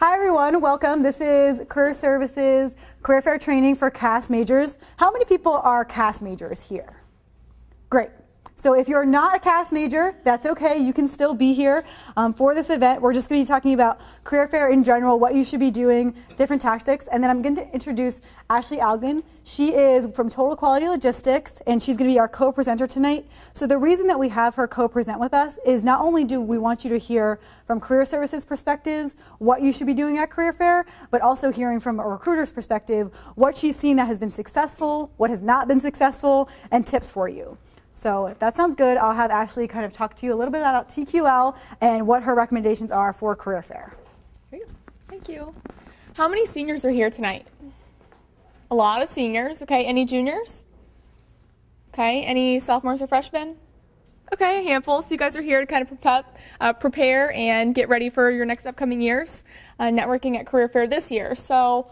Hi everyone, welcome. This is Career Services Career Fair Training for CAS majors. How many people are CAS majors here? Great. So if you're not a CAS major, that's okay. You can still be here um, for this event. We're just going to be talking about career fair in general, what you should be doing, different tactics, and then I'm going to introduce Ashley Algan. She is from Total Quality Logistics, and she's going to be our co-presenter tonight. So the reason that we have her co-present with us is not only do we want you to hear from career services perspectives what you should be doing at career fair, but also hearing from a recruiter's perspective what she's seen that has been successful, what has not been successful, and tips for you. So if that sounds good, I'll have Ashley kind of talk to you a little bit about TQL and what her recommendations are for career fair. Thank you. How many seniors are here tonight? A lot of seniors. Okay, any juniors? Okay, any sophomores or freshmen? Okay, a handful. So you guys are here to kind of prep, uh, prepare and get ready for your next upcoming years, uh, networking at Career Fair this year. So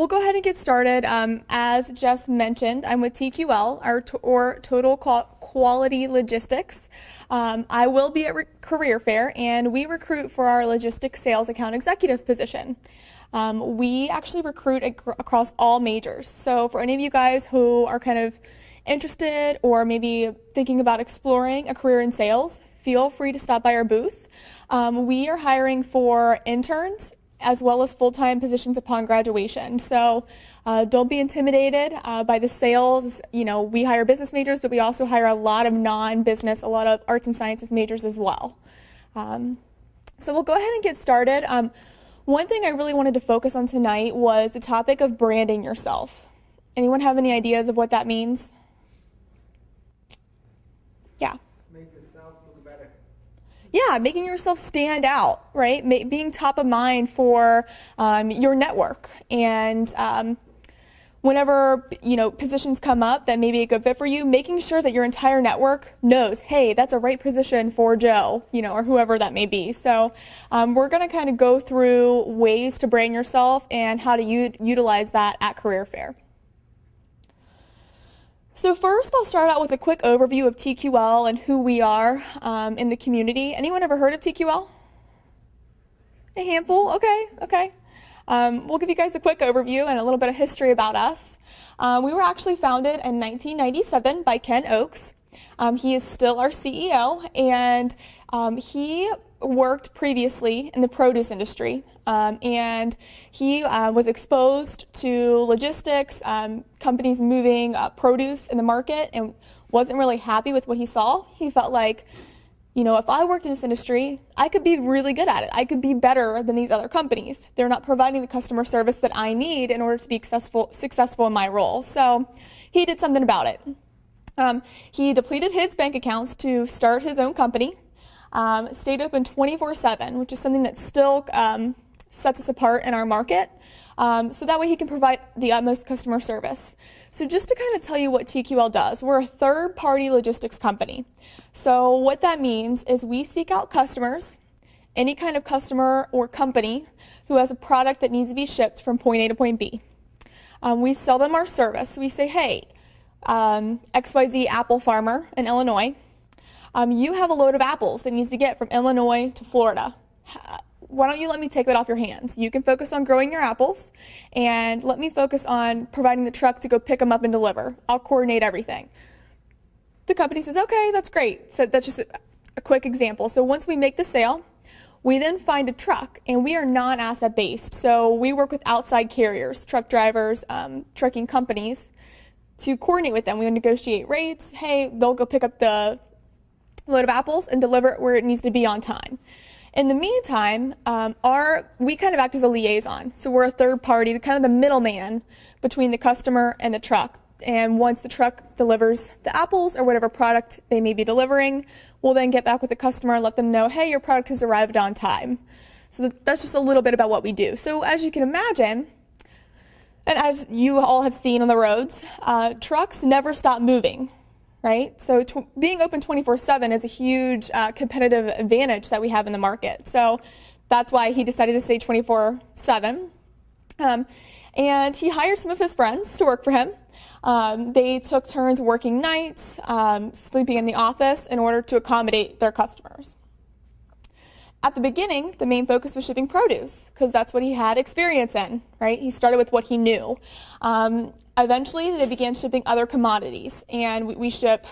We'll go ahead and get started. Um, as Jess mentioned, I'm with TQL, our or Total Quality Logistics. Um, I will be at Re Career Fair, and we recruit for our logistics sales account executive position. Um, we actually recruit across all majors. So for any of you guys who are kind of interested or maybe thinking about exploring a career in sales, feel free to stop by our booth. Um, we are hiring for interns as well as full-time positions upon graduation. So uh, don't be intimidated uh, by the sales. You know, we hire business majors, but we also hire a lot of non-business, a lot of arts and sciences majors as well. Um, so we'll go ahead and get started. Um, one thing I really wanted to focus on tonight was the topic of branding yourself. Anyone have any ideas of what that means? Yeah yeah, making yourself stand out, right? Ma being top of mind for um, your network. And um, whenever, you know, positions come up that may be a good fit for you, making sure that your entire network knows, hey, that's a right position for Joe, you know, or whoever that may be. So um, we're going to kind of go through ways to brand yourself and how to utilize that at Career Fair. So first, I'll start out with a quick overview of TQL and who we are um, in the community. Anyone ever heard of TQL? A handful? Okay, okay. Um, we'll give you guys a quick overview and a little bit of history about us. Um, we were actually founded in 1997 by Ken Oaks. Um, he is still our CEO, and um, he worked previously in the produce industry, um, and he uh, was exposed to logistics, um, companies moving uh, produce in the market, and wasn't really happy with what he saw. He felt like, you know, if I worked in this industry, I could be really good at it. I could be better than these other companies. They're not providing the customer service that I need in order to be successful, successful in my role. So he did something about it. Um, he depleted his bank accounts to start his own company um, stayed open 24-7, which is something that still um, sets us apart in our market. Um, so that way he can provide the utmost customer service. So just to kind of tell you what TQL does, we're a third-party logistics company. So what that means is we seek out customers, any kind of customer or company who has a product that needs to be shipped from point A to point B. Um, we sell them our service. We say, hey, um, XYZ apple farmer in Illinois, um, you have a load of apples that needs to get from Illinois to Florida. Why don't you let me take that off your hands? You can focus on growing your apples and let me focus on providing the truck to go pick them up and deliver. I'll coordinate everything. The company says, okay, that's great. So that's just a, quick example. So once we make the sale, we then find a truck, and we are non-asset based. So we work with outside carriers, truck drivers, um, trucking companies, to coordinate with them. We negotiate rates. Hey, they'll go pick up the load of apples and deliver it where it needs to be on time. In the meantime, um, our, we kind of act as a liaison. So we're a third party, kind of the middleman between the customer and the truck. And once the truck delivers the apples or whatever product they may be delivering, we'll then get back with the customer and let them know, hey, your product has arrived on time. So that's just a little bit about what we do. So as you can imagine, and as you all have seen on the roads, uh, trucks never stop moving right? So being open 24-7 is a huge uh, competitive advantage that we have in the market. So that's why he decided to stay 24-7. Um, and he hired some of his friends to work for him. Um, they took turns working nights, um, sleeping in the office in order to accommodate their customers. at the beginning, the main focus was shipping produce because that's what he had experience in, right? He started with what he knew. Um, eventually, they began shipping other commodities, and we, we ship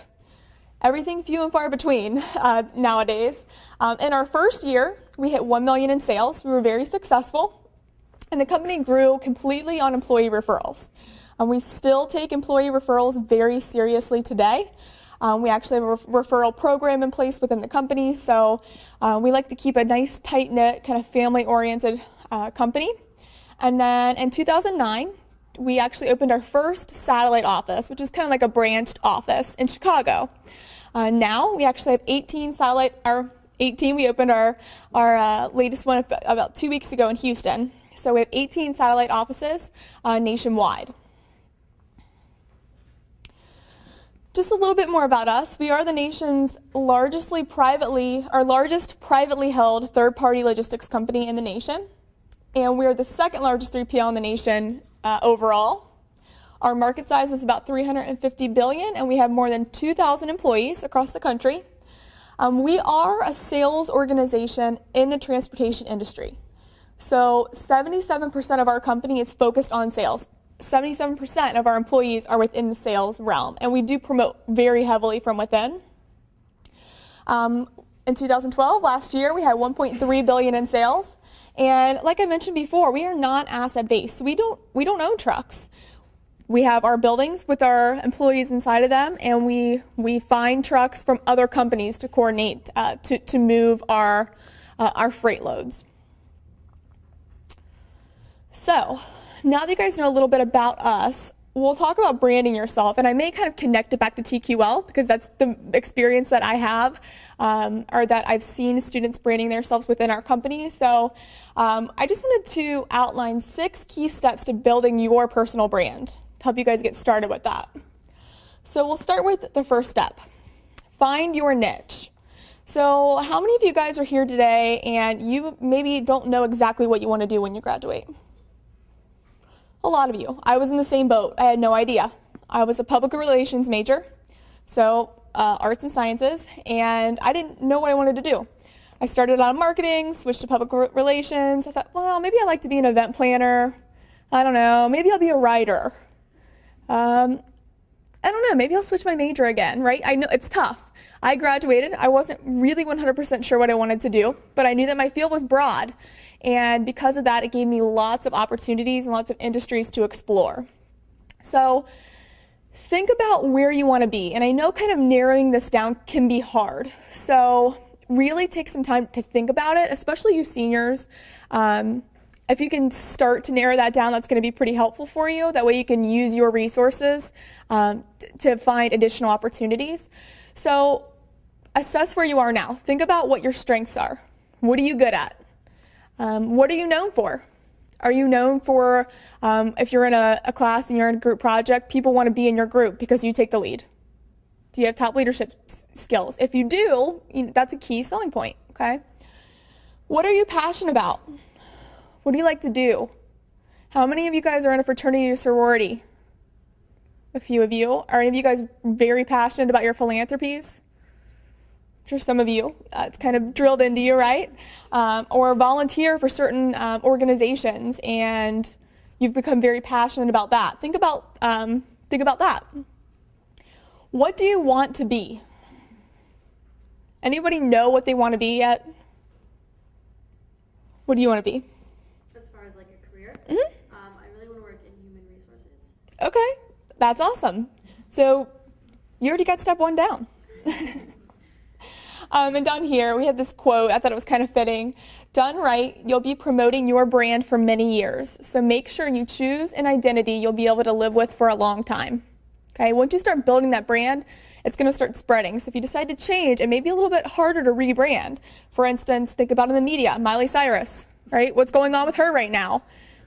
everything few and far between uh, nowadays. Um, in our first year, we hit 1 million in sales. We were very successful, and the company grew completely on employee referrals. Um, we still take employee referrals very seriously today. Um, we actually have a referral program in place within the company, so uh, we like to keep a nice, tight knit, kind of family oriented uh, company. And then in 2009, we actually opened our first satellite office, which is kind of like a branched office in Chicago. Uh, now we actually have 18 satellite, our 18, we opened our, our uh, latest one about two weeks ago in Houston. So we have 18 satellite offices uh, nationwide. Just a little bit more about us. We are the nation's largestly privately, our largest privately held third-party logistics company in the nation. And we are the second largest 3PL in the nation uh, overall. Our market size is about 350 billion, and we have more than 2,000 employees across the country. Um, we are a sales organization in the transportation industry. So 77% of our company is focused on sales. 77% of our employees are within the sales realm, and we do promote very heavily from within. Um, in 2012, last year, we had 1.3 billion in sales, and like I mentioned before, we are not asset-based. We don't we don't own trucks. We have our buildings with our employees inside of them, and we we find trucks from other companies to coordinate uh, to to move our uh, our freight loads. So now that you guys know a little bit about us, we'll talk about branding yourself. And I may kind of connect it back to TQL because that's the experience that I have um, or that I've seen students branding themselves within our company. So um, I just wanted to outline six key steps to building your personal brand to help you guys get started with that. So we'll start with the first step. Find your niche. So how many of you guys are here today and you maybe don't know exactly what you want to do when you graduate? A lot of you. I was in the same boat. I had no idea. I was a public relations major, so uh, arts and sciences, and I didn't know what I wanted to do. I started on marketing, switched to public relations. I thought, well, maybe I'd like to be an event planner. I don't know. Maybe I'll be a writer. Um, I don't know. Maybe I'll switch my major again, right? I know it's tough. I graduated. I wasn't really 100% sure what I wanted to do, but I knew that my field was broad. And because of that, it gave me lots of opportunities and lots of industries to explore. So think about where you want to be. And I know kind of narrowing this down can be hard. So really take some time to think about it, especially you seniors. Um, if you can start to narrow that down, that's going to be pretty helpful for you. That way you can use your resources um, to find additional opportunities. So assess where you are now. Think about what your strengths are. What are you good at? Um, what are you known for? Are you known for, um, if you're in a, a, class and you're in a group project, people want to be in your group because you take the lead? Do you have top leadership skills? If you do, that's a key selling point, okay? What are you passionate about? What do you like to do? How many of you guys are in a fraternity or sorority? A few of you. Are any of you guys very passionate about your philanthropies? for some of you. Uh, it's kind of drilled into you, right? Um, or volunteer for certain um, organizations, and you've become very passionate about that. Think about um, think about that. What do you want to be? Anybody know what they want to be yet? What do you want to be? As far as like a career, mm-hmm. Um, I really want to work in human resources. Okay, that's awesome. So you already got step one down. Um, and down here, we have this quote. I thought it was kind of fitting. Done right, you'll be promoting your brand for many years. So make sure you choose an identity you'll be able to live with for a long time. Okay, once you start building that brand, it's going to start spreading. So if you decide to change, it may be a little bit harder to rebrand. For instance, think about in the media, Miley Cyrus, right? What's going on with her right now?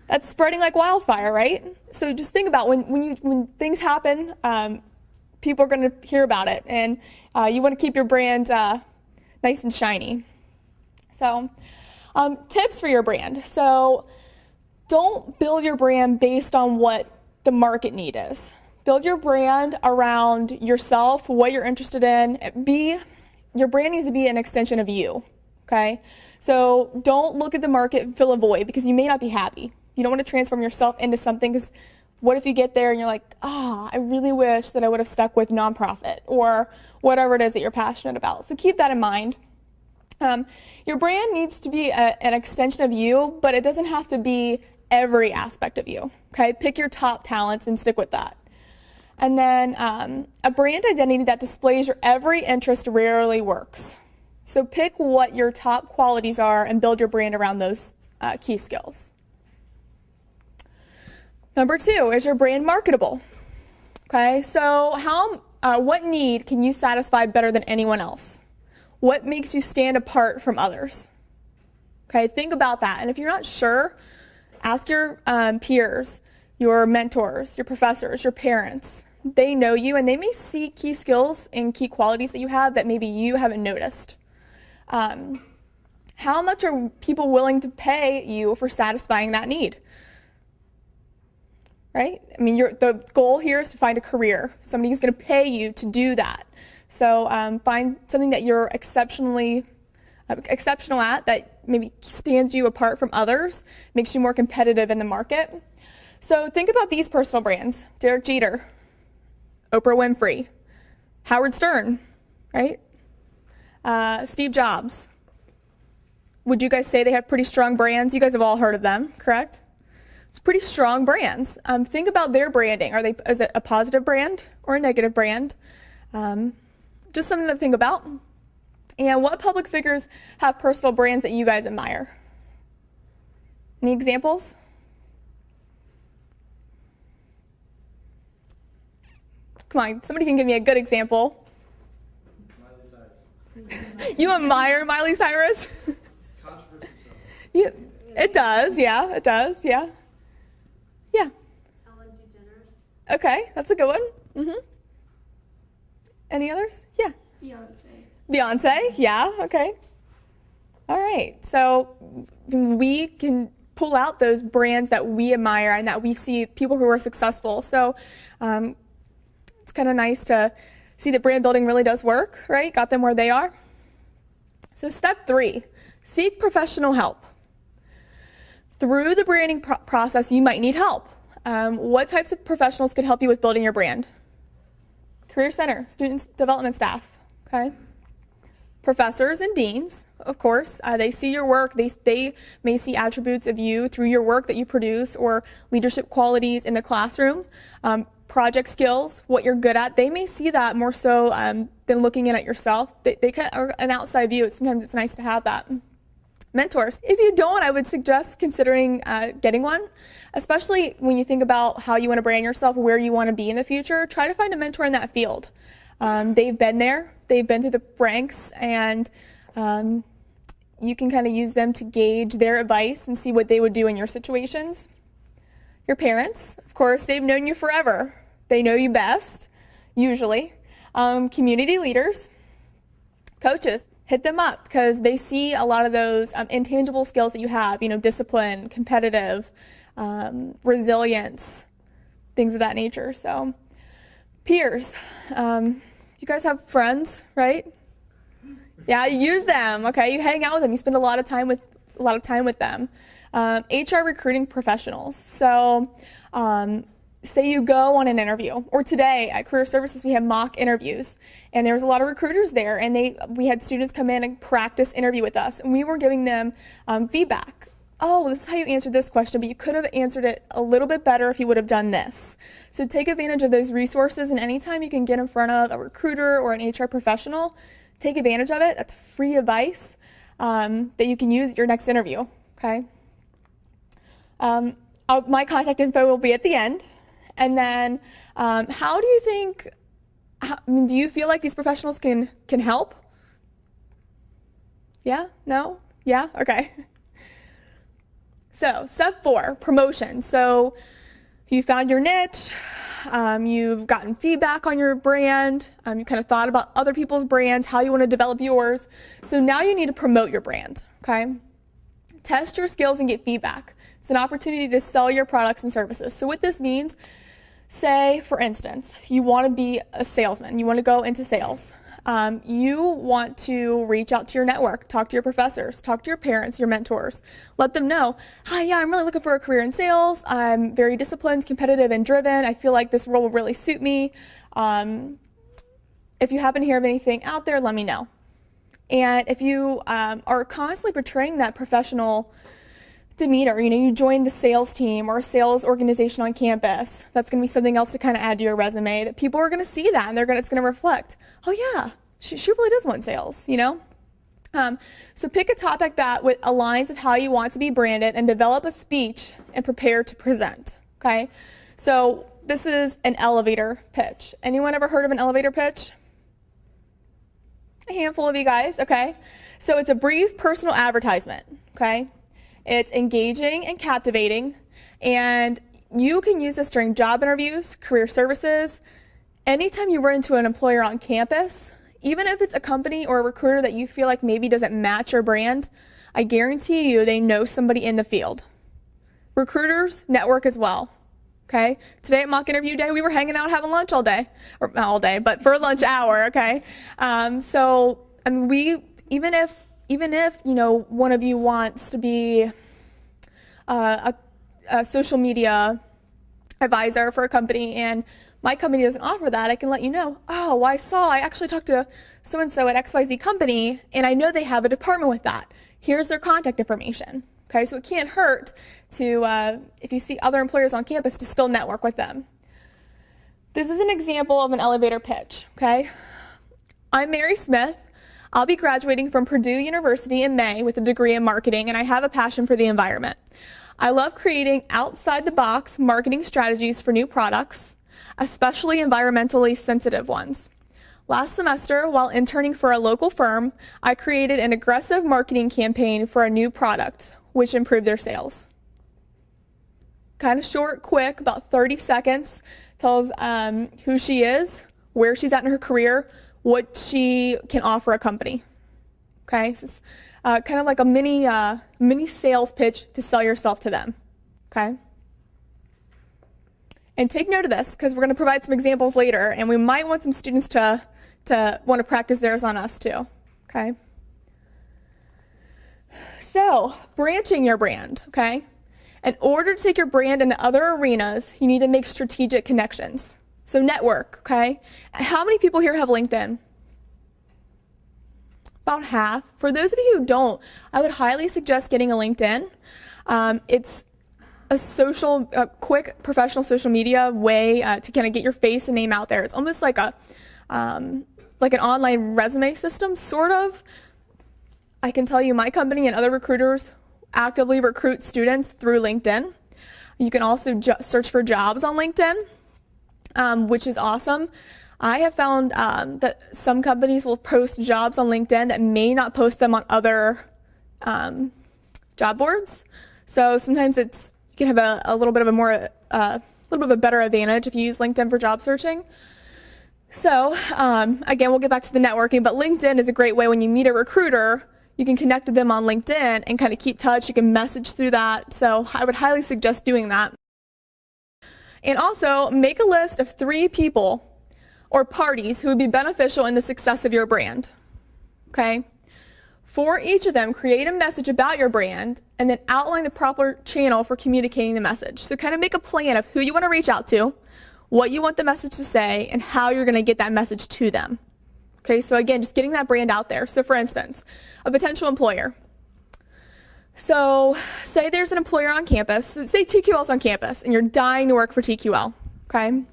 That's spreading like wildfire, right? So just think about when, when, you, when things happen, um, people are going to hear about it, and uh, you want to keep your brand uh, nice and shiny. So, um, tips for your brand. So, don't build your brand based on what the market need is. Build your brand around yourself, what you're interested in. Be your brand needs to be an extension of you. Okay? So don't look at the market and fill a void because you may not be happy. You don't want to transform yourself into something because what if you get there and you're like, ah, oh, I really wish that I would have stuck with nonprofit or whatever it is that you're passionate about. So keep that in mind. Um, your brand needs to be a, an extension of you, but it doesn't have to be every aspect of you. Okay, pick your top talents and stick with that. And then um, a brand identity that displays your every interest rarely works. So pick what your top qualities are and build your brand around those uh, key skills. Number two, is your brand marketable? Okay, so how, uh, what need can you satisfy better than anyone else? What makes you stand apart from others? Okay, think about that. And if you're not sure, ask your um, peers, your mentors, your professors, your parents. They know you and they may see key skills and key qualities that you have that maybe you haven't noticed. Um, how much are people willing to pay you for satisfying that need? Right? I mean, the goal here is to find a career. Somebody Somebody's going to pay you to do that. So um, find something that you're exceptionally uh, exceptional at that maybe stands you apart from others, makes you more competitive in the market. So think about these personal brands: Derek Jeter, Oprah Winfrey, Howard Stern, right? Uh, Steve Jobs. Would you guys say they have pretty strong brands? You guys have all heard of them, correct? It's pretty strong brands. Um, think about their branding. Are they is it a positive brand or a negative brand? Um, just something to think about. And what public figures have personal brands that you guys admire? Any examples? Come on, somebody can give me a good example. Miley Cyrus. you admire Miley Cyrus? Controversy Yeah, it does, yeah, it does, yeah. Yeah. Ellen DeGeneres. Okay, that's a good one. Mm-hmm. Any others? Yeah. Beyonce. Beyonce, yeah, okay. All right, so we can pull out those brands that we admire and that we see people who are successful. So um, it's kind of nice to see that brand building really does work, right? Got them where they are. So, step three seek professional help. Through the branding pro- process, you might need help. Um, what types of professionals could help you with building your brand? Career Center, student development staff, okay? Professors and deans, of course, uh, they see your work. They, they may see attributes of you through your work that you produce or leadership qualities in the classroom, um, project skills, what you're good at. They may see that more so um, than looking in at yourself. They, they are an outside view. Sometimes it's nice to have that mentors. If you don't, I would suggest considering uh, getting one, especially when you think about how you want to brand yourself, where you want to be in the future. Try to find a mentor in that field. Um, they've been there, they've been through the ranks, and um, you can kind of use them to gauge their advice and see what they would do in your situations. Your parents, of course, they've known you forever. They know you best, usually. Um, community leaders, coaches, hit them up because they see a lot of those um, intangible skills that you have, you know, discipline, competitive, um, resilience, things of that nature. So, peers, um, you guys have friends, right? Yeah, you use them. Okay, you hang out with them. You spend a lot of time with a lot of time with them. Um, HR recruiting professionals. So, um, say you go on an interview or today at career services we have mock interviews and there was a lot of recruiters there and they we had students come in and practice interview with us and we were giving them um, feedback. Oh this is how you answered this question but you could have answered it a little bit better if you would have done this. So take advantage of those resources and anytime you can get in front of a recruiter or an hr professional take advantage of it. That's free advice um, that you can use at your next interview okay? Um, my contact info will be at the end and then, um, how do you think? How, I mean, do you feel like these professionals can can help? Yeah? No? Yeah? Okay. So, step four promotion. So, you found your niche, um, you've gotten feedback on your brand, um, you kind of thought about other people's brands, how you want to develop yours. So, now you need to promote your brand, okay? Test your skills and get feedback. It's an opportunity to sell your products and services. So, what this means Say, for instance, you want to be a salesman, you want to go into sales. um, you want to reach out to your network, talk to your professors, talk to your parents, your mentors. Let them know, hi, yeah, I'm really looking for a career in sales. I'm very disciplined, competitive, and driven. I feel like this role will really suit me. Um, if you happen to hear of anything out there, let me know. And if you um, are constantly portraying that professional demeanor, you know, you join the sales team or a sales organization on campus, that's going to be something else to kind of add to your resume that people are going to see that and they're going to, it's going to reflect, oh yeah, she, she really does want sales, you know? Um, so pick a topic that with, aligns with how you want to be branded and develop a speech and prepare to present, okay? So this is an elevator pitch. Anyone ever heard of an elevator pitch? A handful of you guys, okay? So it's a brief personal advertisement, okay? It's engaging and captivating, and you can use this during job interviews, career services, anytime you run into an employer on campus, even if it's a company or a recruiter that you feel like maybe doesn't match your brand, I guarantee you they know somebody in the field. Recruiters network as well. Okay. Today at mock interview day, we were hanging out having lunch all day, or not all day, but for lunch hour. Okay. Um, so I mean, we even if even if you know one of you wants to be uh, a, a social media advisor for a company and my company doesn't offer that, I can let you know, oh, I saw, I actually talked to so and so at XYZ company, and I know they have a department with that. Here's their contact information. Okay, so it can't hurt to, uh, if you see other employers on campus, to still network with them. This is an example of an elevator pitch. Okay, I'm Mary Smith. I'll be graduating from Purdue University in May with a degree in marketing, and I have a passion for the environment. I love creating outside the box marketing strategies for new products, especially environmentally sensitive ones. Last semester, while interning for a local firm, I created an aggressive marketing campaign for a new product, which improved their sales. Kind of short, quick, about 30 seconds, tells um, who she is, where she's at in her career, what she can offer a company. Okay, so it's uh, kind of like a mini, uh, mini sales pitch to sell yourself to them. Okay. And take note of this because we're going to provide some examples later, and we might want some students to, to want to practice theirs on us too. Okay. So, branching your brand, okay? In order to take your brand into other arenas, you need to make strategic connections. So network, okay? How many people here have LinkedIn? About half. For those of you who don't, I would highly suggest getting a LinkedIn. Um, it's a social, a quick professional social media way uh, to kind of get your face and name out there. It's almost like a, um, like an online resume system, sort of. I can tell you my company and other recruiters actively recruit students through LinkedIn. You can also search for jobs on LinkedIn um, which is awesome. I have found um, that some companies will post jobs on LinkedIn that may not post them on other um, job boards. So sometimes it's you can have a, a little bit of a more uh, a little bit of a better advantage if you use LinkedIn for job searching. So um, again, we'll get back to the networking, but LinkedIn is a great way when you meet a recruiter, you can connect with them on LinkedIn and kind of keep touch. You can message through that. So I would highly suggest doing that. And also, make a list of three people or parties who would be beneficial in the success of your brand. Okay? For each of them, create a message about your brand and then outline the proper channel for communicating the message. So, kind of make a plan of who you want to reach out to, what you want the message to say, and how you're going to get that message to them. Okay, so again, just getting that brand out there. So, for instance, a potential employer. So say there's an employer on campus, say TQL's on campus, and you're dying to work for TQL, okay?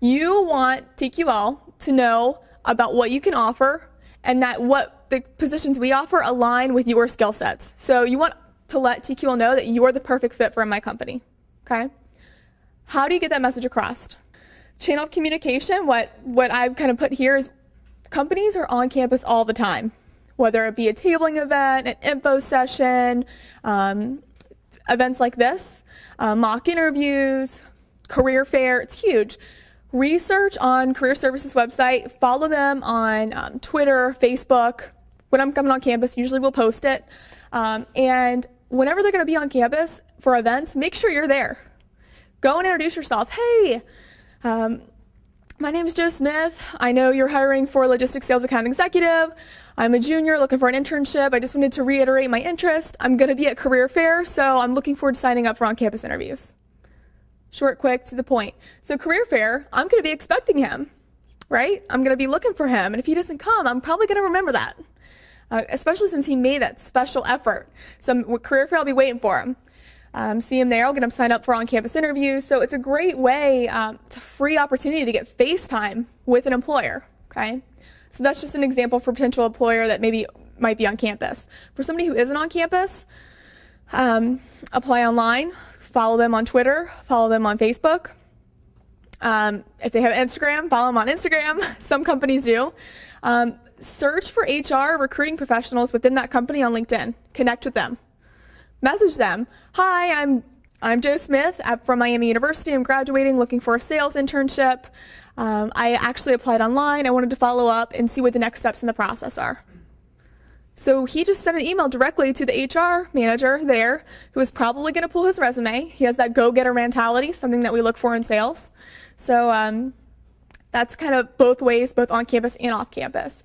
You want TQL to know about what you can offer and that what the positions we offer align with your skill sets. So you want to let TQL know that you're the perfect fit for my company, okay? How do you get that message across? Channel of communication, what, what I've kind of put here is companies are on campus all the time whether it be a tabling event, an info session, um, events like this, uh, mock interviews, career fair, it's huge. Research on Career Services website, follow them on um, Twitter, Facebook. When I'm coming on campus, usually we'll post it. Um, and whenever they're going to be on campus for events, make sure you're there. Go and introduce yourself. Hey, um, My name is Joe Smith. I know you're hiring for a logistics sales account executive. I'm a junior looking for an internship. I just wanted to reiterate my interest. I'm going to be at career fair, so I'm looking forward to signing up for on campus interviews. Short, quick, to the point. So, career fair, I'm going to be expecting him, right? I'm going to be looking for him. And if he doesn't come, I'm probably going to remember that, uh, especially since he made that special effort. So, career fair, I'll be waiting for him. Um, see them there. I'll get them signed up for on-campus interviews. So it's a great way. Um, it's a free opportunity to get FaceTime with an employer. Okay, so that's just an example for potential employer that maybe might be on campus. For somebody who isn't on campus, um, apply online. Follow them on Twitter. Follow them on Facebook. Um, if they have Instagram, follow them on Instagram. Some companies do. Um, search for HR recruiting professionals within that company on LinkedIn. Connect with them message them. Hi, I'm I'm Joe Smith I'm from Miami University. I'm graduating, looking for a sales internship. Um, I actually applied online. I wanted to follow up and see what the next steps in the process are. So he just sent an email directly to the HR manager there, who is probably going to pull his resume. He has that go-getter mentality, something that we look for in sales. So um, that's kind of both ways, both on campus and off campus.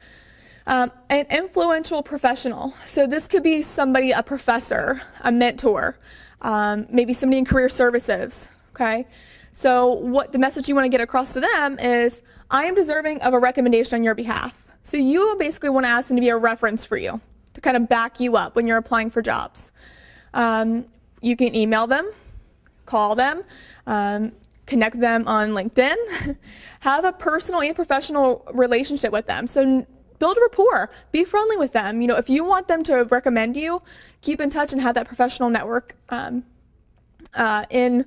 Um, an influential professional. So this could be somebody, a professor, a mentor, um, maybe somebody in career services. Okay. So what the message you want to get across to them is, I am deserving of a recommendation on your behalf. So you basically want to ask them to be a reference for you to kind of back you up when you're applying for jobs. Um, you can email them, call them, um, connect them on LinkedIn, have a personal and professional relationship with them. So build rapport, be friendly with them. You know, if you want them to recommend you, keep in touch and have that professional network um, uh, in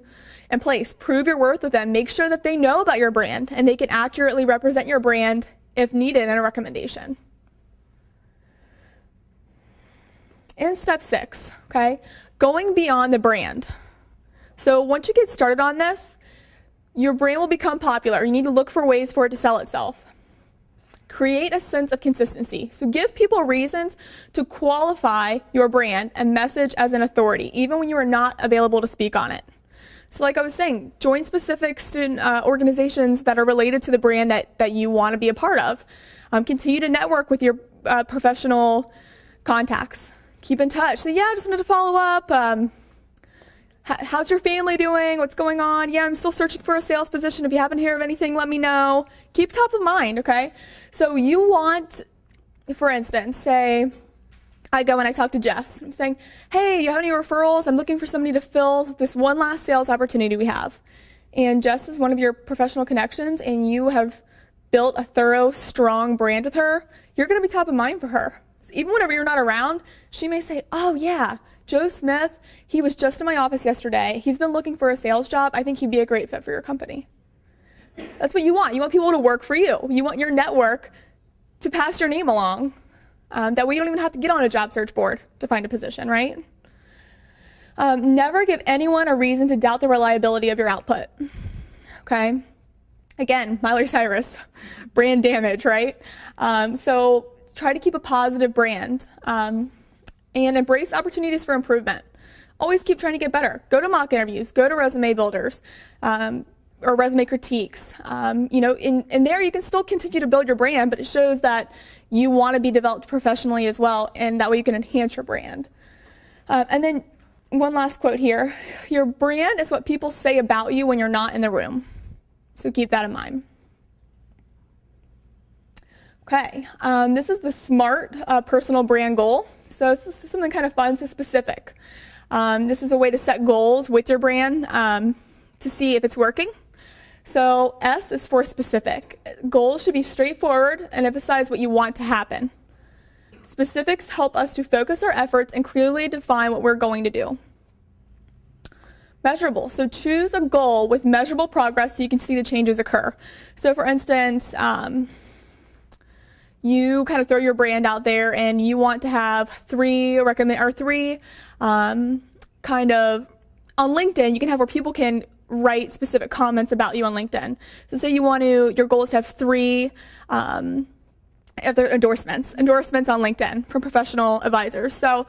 in place. Prove your worth with them. Make sure that they know about your brand and they can accurately represent your brand if needed in a recommendation. And step six, okay, going beyond the brand. So once you get started on this, your brand will become popular. You need to look for ways for it to sell itself. Create a sense of consistency. So give people reasons to qualify your brand and message as an authority, even when you are not available to speak on it. So like I was saying, join specific student uh, organizations that are related to the brand that, that you want to be a part of. Um, continue to network with your uh, professional contacts. Keep in touch. So yeah, I just wanted to follow up. Um, how's your family doing? What's going on? Yeah, I'm still searching for a sales position. If you happen to hear of anything, let me know. Keep top of mind, okay? So you want, for instance, say, I go and I talk to Jess. I'm saying, hey, you have any referrals? I'm looking for somebody to fill this one last sales opportunity we have. And Jess is one of your professional connections, and you have built a thorough, strong brand with her. You're going to be top of mind for her. So even whenever you're not around, she may say, oh, yeah, Joe Smith, he was just in my office yesterday. He's been looking for a sales job. I think he'd be a great fit for your company. That's what you want. You want people to work for you. You want your network to pass your name along. Um, that way you don't even have to get on a job search board to find a position, right? Um, never give anyone a reason to doubt the reliability of your output. Okay? Again, Miley Cyrus, brand damage, right? Um, so try to keep a positive brand. Um, and embrace opportunities for improvement. Always keep trying to get better. Go to mock interviews, go to resume builders, um, or resume critiques. Um, you know, in, in there you can still continue to build your brand, but it shows that you want to be developed professionally as well, and that way you can enhance your brand. Uh, and then one last quote here. Your brand is what people say about you when you're not in the room. So keep that in mind. Okay, um, this is the SMART uh, personal brand goal. So this is something kind of fun, so specific. Um, this is a way to set goals with your brand um, to see if it's working. So S is for specific. Goals should be straightforward and emphasize what you want to happen. Specifics help us to focus our efforts and clearly define what we're going to do. Measurable. So choose a goal with measurable progress so you can see the changes occur. So for instance, um, you kind of throw your brand out there and you want to have three recommend or three um, kind of on LinkedIn, you can have where people can write specific comments about you on LinkedIn. So say you want to, your goal is to have three um, endorsements, endorsements on LinkedIn from professional advisors. So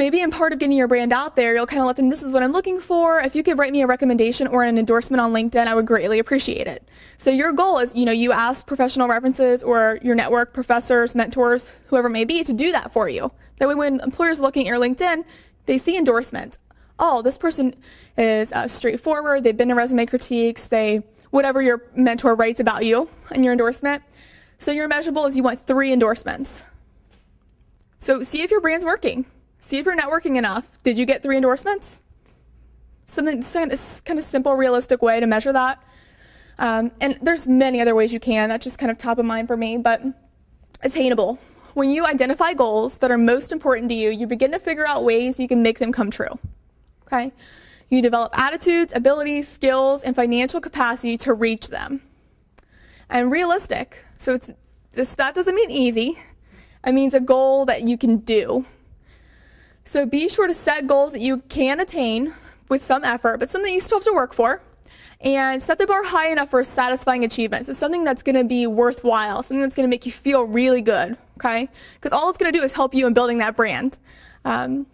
maybe in part of getting your brand out there, you'll kind of let them, this is what I'm looking for. If you could write me a recommendation or an endorsement on LinkedIn, I would greatly appreciate it. So your goal is, you know, you ask professional references or your network, professors, mentors, whoever may be, to do that for you. That way when employers looking at your LinkedIn, they see endorsements. Oh, this person is uh, straightforward. They've been to resume critiques. They, whatever your mentor writes about you in your endorsement. So your measurable is you want three endorsements. So see if your brand's working. See if you're networking enough. Did you get three endorsements? Something kind of, kind of simple, realistic way to measure that. Um, and there's many other ways you can. That's just kind of top of mind for me, but attainable. When you identify goals that are most important to you, you begin to figure out ways you can make them come true. Okay? You develop attitudes, abilities, skills, and financial capacity to reach them. And realistic. So it's this that doesn't mean easy. It means a goal that you can do. So be sure to set goals that you can attain with some effort, but something you still have to work for. And set the bar high enough for a satisfying achievement. So something that's going to be worthwhile, something that's going to make you feel really good, okay? Because all it's going to do is help you in building that brand. Um,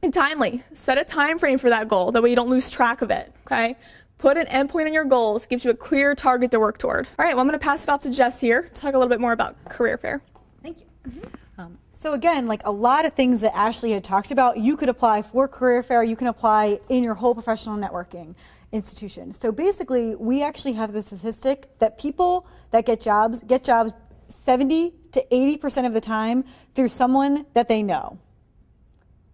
and timely. Set a time frame for that goal. That way you don't lose track of it, okay? Put an endpoint on your goals. Gives you a clear target to work toward. All right, well, I'm going to pass it off to Jess here to talk a little bit more about career fair. Thank you. Um, so again, like a lot of things that Ashley had talked about, you could apply for career fair, you can apply in your whole professional networking institution. So basically, we actually have the statistic that people that get jobs get jobs 70 to 80% of the time through someone that they know.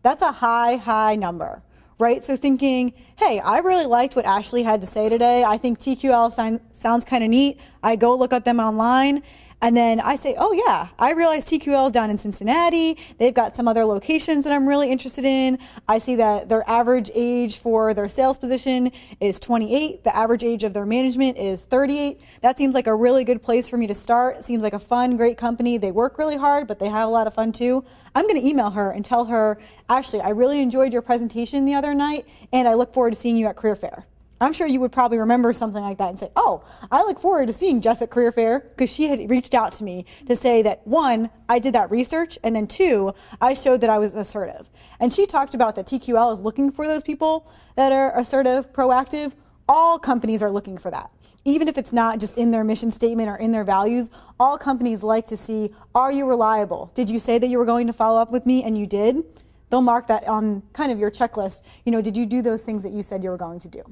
That's a high, high number, right? So thinking, hey, I really liked what Ashley had to say today. I think TQL sounds kind of neat. I go look at them online and then I say, oh yeah, I realize TQL is down in Cincinnati. They've got some other locations that I'm really interested in. I see that their average age for their sales position is 28. The average age of their management is 38. That seems like a really good place for me to start. It seems like a fun, great company. They work really hard, but they have a lot of fun too. I'm going to email her and tell her, Ashley, I really enjoyed your presentation the other night, and I look forward to seeing you at Career Fair. I'm sure you would probably remember something like that and say, oh, I look forward to seeing Jess at Career Fair because she had reached out to me to say that one, I did that research, and then two, I showed that I was assertive. And she talked about that TQL is looking for those people that are assertive, proactive. All companies are looking for that. Even if it's not just in their mission statement or in their values, all companies like to see, are you reliable? Did you say that you were going to follow up with me and you did? They'll mark that on kind of your checklist. You know, did you do those things that you said you were going to do?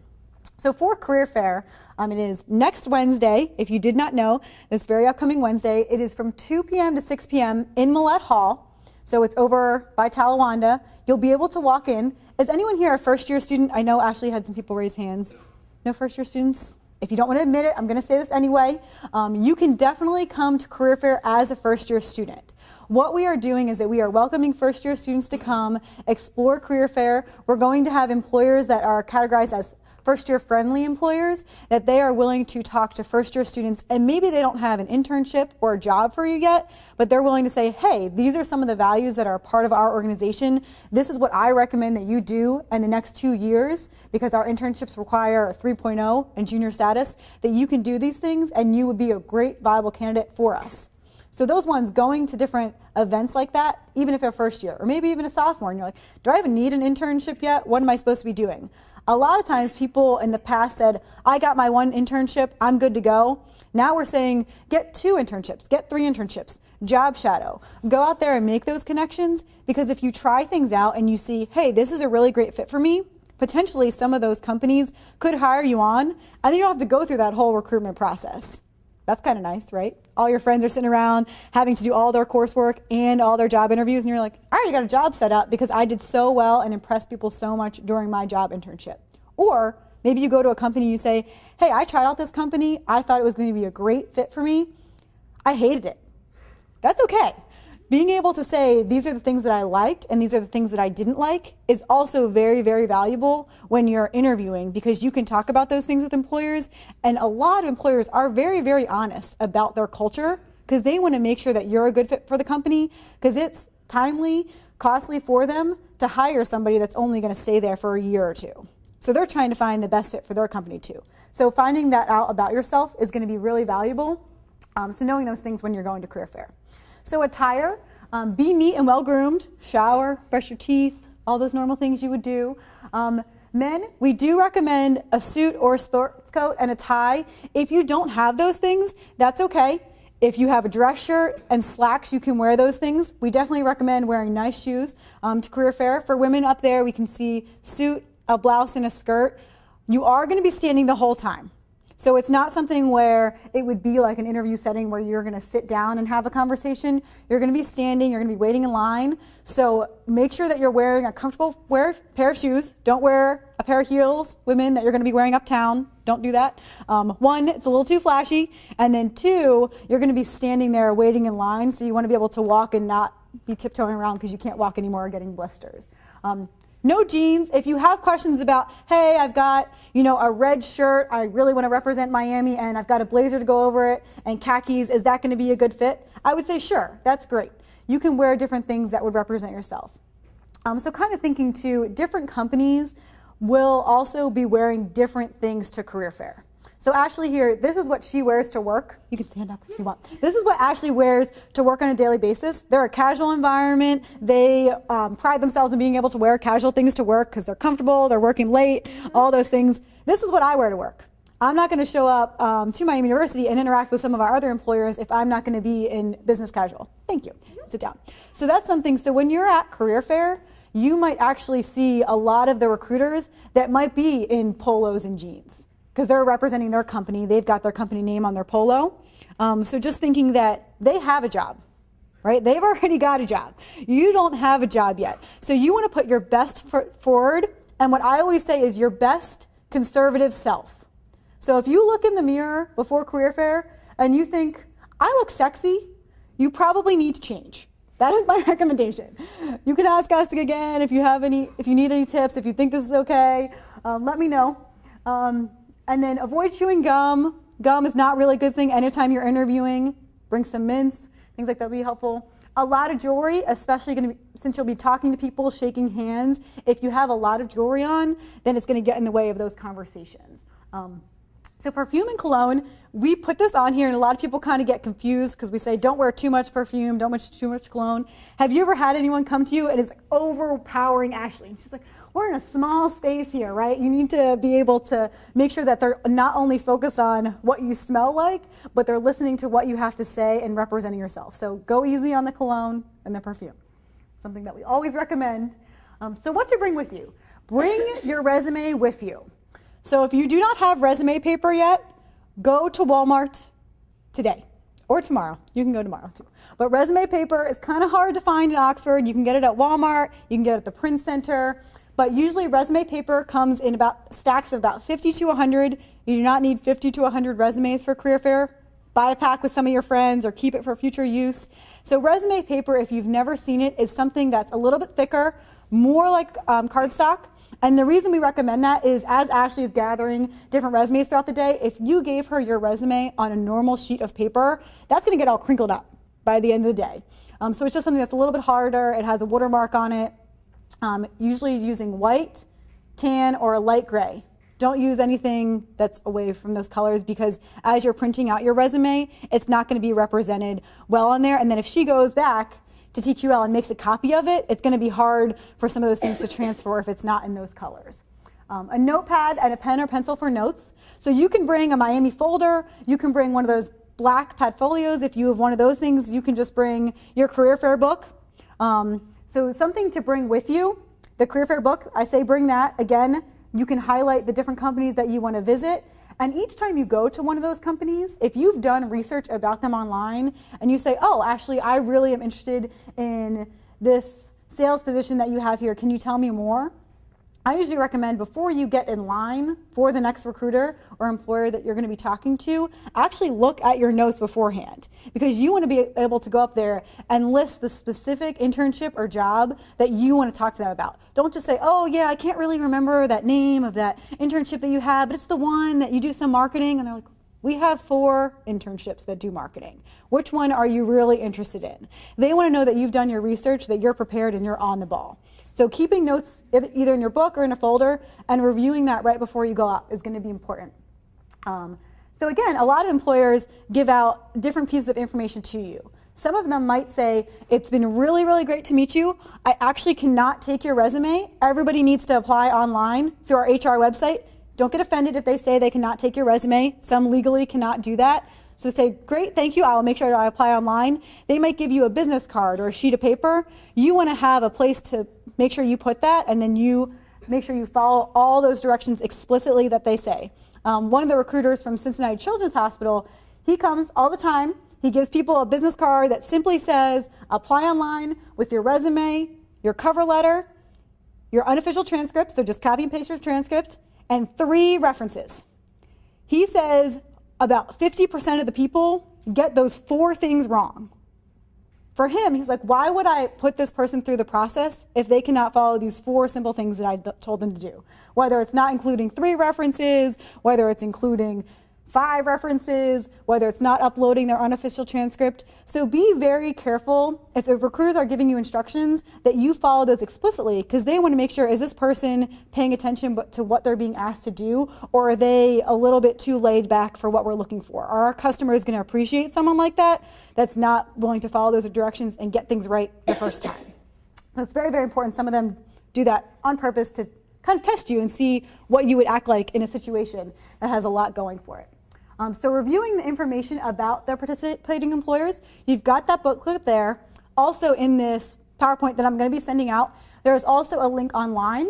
So for Career Fair, um, it is next Wednesday. If you did not know, this very upcoming Wednesday, it is from 2 p.m. to 6 p.m. in Millett Hall. So it's over by Talawanda. You'll be able to walk in. Is anyone here a first year student? I know Ashley had some people raise hands. No first year students? If you don't want to admit it, I'm going to say this anyway. Um, you can definitely come to Career Fair as a first year student. What we are doing is that we are welcoming first year students to come, explore Career Fair. We're going to have employers that are categorized as first year friendly employers that they are willing to talk to first year students and maybe they don't have an internship or a job for you yet, but they're willing to say, hey, these are some of the values that are part of our organization. This is what I recommend that you do in the next two years because our internships require a 3.0 and junior status, that you can do these things and you would be a great viable candidate for us. So those ones going to different events like that, even if you're first year, or maybe even a sophomore, and you're like, do I even need an internship yet? What am I supposed to be doing? A lot of times people in the past said, I got my one internship, I'm good to go. Now we're saying, get two internships, get three internships, job shadow. Go out there and make those connections because if you try things out and you see, hey, this is a really great fit for me, potentially some of those companies could hire you on and then you don't have to go through that whole recruitment process. That's kind of nice, right? All your friends are sitting around having to do all their coursework and all their job interviews, and you're like, I already got a job set up because I did so well and impressed people so much during my job internship. Or maybe you go to a company and you say, Hey, I tried out this company. I thought it was going to be a great fit for me. I hated it. That's okay being able to say these are the things that I liked and these are the things that I didn't like is also very, very valuable when you're interviewing because you can talk about those things with employers. And a lot of employers are very, very honest about their culture because they want to make sure that you're a good fit for the company because it's timely, costly for them to hire somebody that's only going to stay there for a year or two. So they're trying to find the best fit for their company too. So finding that out about yourself is going to be really valuable. Um, so knowing those things when you're going to career fair. So attire, um, be neat and well groomed, shower, brush your teeth, all those normal things you would do. Um, men, we do recommend a suit or a sports coat and a tie. If you don't have those things, that's okay. If you have a dress shirt and slacks, you can wear those things. We definitely recommend wearing nice shoes um, to career fair. For women up there, we can see suit, a blouse, and a skirt. You are going to be standing the whole time. So it's not something where it would be like an interview setting where you're going to sit down and have a conversation. You're going to be standing, you're going to be waiting in line. So make sure that you're wearing a comfortable wear, pair of shoes. Don't wear a pair of heels, women, that you're going to be wearing uptown. Don't do that. Um, one, it's a little too flashy. And then two, you're going to be standing there waiting in line. So you want to be able to walk and not be tiptoeing around because you can't walk anymore or getting blisters. Um, no jeans. If you have questions about, hey, I've got, you know, a red shirt, I really want to represent Miami and I've got a blazer to go over it and khakis, is that going to be a good fit? I would say sure, that's great. You can wear different things that would represent yourself. Um, so kind of thinking too, different companies will also be wearing different things to career fair. So Ashley here, this is what she wears to work. You can stand up if you want. This is what Ashley wears to work on a daily basis. They're a casual environment. They um, pride themselves in being able to wear casual things to work because they're comfortable, they're working late, all those things. This is what I wear to work. I'm not going to show up um, to Miami University and interact with some of our other employers if I'm not going to be in business casual. Thank you. Sit down. So that's something. So when you're at career fair, you might actually see a lot of the recruiters that might be in polos and jeans because they're representing their company. They've got their company name on their polo. Um, so just thinking that they have a job, right? They've already got a job. You don't have a job yet. So you want to put your best foot forward. And what I always say is your best conservative self. So if you look in the mirror before career fair and you think, I look sexy, you probably need to change. That is my recommendation. You can ask us again if you have any, if you need any tips, if you think this is okay, um, let me know. Um, and then avoid chewing gum. Gum is not really a good thing anytime you're interviewing. Bring some mints, things like that would be helpful. A lot of jewelry, especially be, since you'll be talking to people, shaking hands. If you have a lot of jewelry on, then it's going to get in the way of those conversations. Um, so perfume and cologne, we put this on here and a lot of people kind of get confused because we say don't wear too much perfume, don't wear too much cologne. Have you ever had anyone come to you and it's like overpowering Ashley? And she's like, we're in a small space here, right? You need to be able to make sure that they're not only focused on what you smell like, but they're listening to what you have to say and representing yourself. So go easy on the cologne and the perfume. Something that we always recommend. Um, so what to bring with you? Bring your resume with you. So if you do not have resume paper yet, go to Walmart today or tomorrow. You can go tomorrow too. But resume paper is kind of hard to find in Oxford. You can get it at Walmart, you can get it at the print center. But usually resume paper comes in about stacks of about 50 to 100. You do not need 50 to 100 resumes for career fair. Buy a pack with some of your friends or keep it for future use. So resume paper, if you've never seen it, is something that's a little bit thicker, more like um, cardstock. And the reason we recommend that is as Ashley is gathering different resumes throughout the day, if you gave her your resume on a normal sheet of paper, that's going to get all crinkled up by the end of the day. Um, so it's just something that's a little bit harder. It has a watermark on it. Um, usually using white, tan, or a light gray. Don't use anything that's away from those colors because as you're printing out your resume, it's not going to be represented well on there. And then if she goes back to TQL and makes a copy of it, it's going to be hard for some of those things to transfer if it's not in those colors. Um, a notepad and a pen or pencil for notes. So you can bring a Miami folder, you can bring one of those black Padfolios. If you have one of those things, you can just bring your career fair book. Um, so something to bring with you. The career fair book, I say bring that. Again, you can highlight the different companies that you want to visit. And each time you go to one of those companies, if you've done research about them online and you say, oh, actually, I really am interested in this sales position that you have here, can you tell me more? I usually recommend before you get in line for the next recruiter or employer that you're going to be talking to, actually look at your notes beforehand because you want to be able to go up there and list the specific internship or job that you want to talk to them about. Don't just say, oh yeah, I can't really remember that name of that internship that you had, but it's the one that you do some marketing. And they're like, we have four internships that do marketing. Which one are you really interested in? They want to know that you've done your research, that you're prepared and you're on the ball. So keeping notes either in your book or in a folder and reviewing that right before you go out is going to be important. Um, so again, a lot of employers give out different pieces of information to you. Some of them might say, it's been really, really great to meet you. I actually cannot take your resume. Everybody needs to apply online through our HR website. Don't get offended if they say they cannot take your resume. Some legally cannot do that. So say, great, thank you, I will make sure I apply online. They might give you a business card or a sheet of paper. You wanna have a place to make sure you put that and then you make sure you follow all those directions explicitly that they say. Um, one of the recruiters from Cincinnati Children's Hospital, he comes all the time. He gives people a business card that simply says, apply online with your resume, your cover letter, your unofficial transcript, so just copy and paste your transcript, and three references. He says about 50% of the people get those four things wrong. For him, he's like, why would I put this person through the process if they cannot follow these four simple things that I told them to do? Whether it's not including three references, whether it's including five references, whether it's not uploading their unofficial transcript. So be very careful if the recruiters are giving you instructions that you follow those explicitly because they want to make sure is this person paying attention to what they're being asked to do or are they a little bit too laid back for what we're looking for? Are our customers going to appreciate someone like that that's not willing to follow those directions and get things right the first time? So it's very, very important. Some of them do that on purpose to kind of test you and see what you would act like in a situation that has a lot going for it. Um, so reviewing the information about their participating employers, you've got that booklet there. Also in this PowerPoint that I'm going to be sending out, there's also a link online,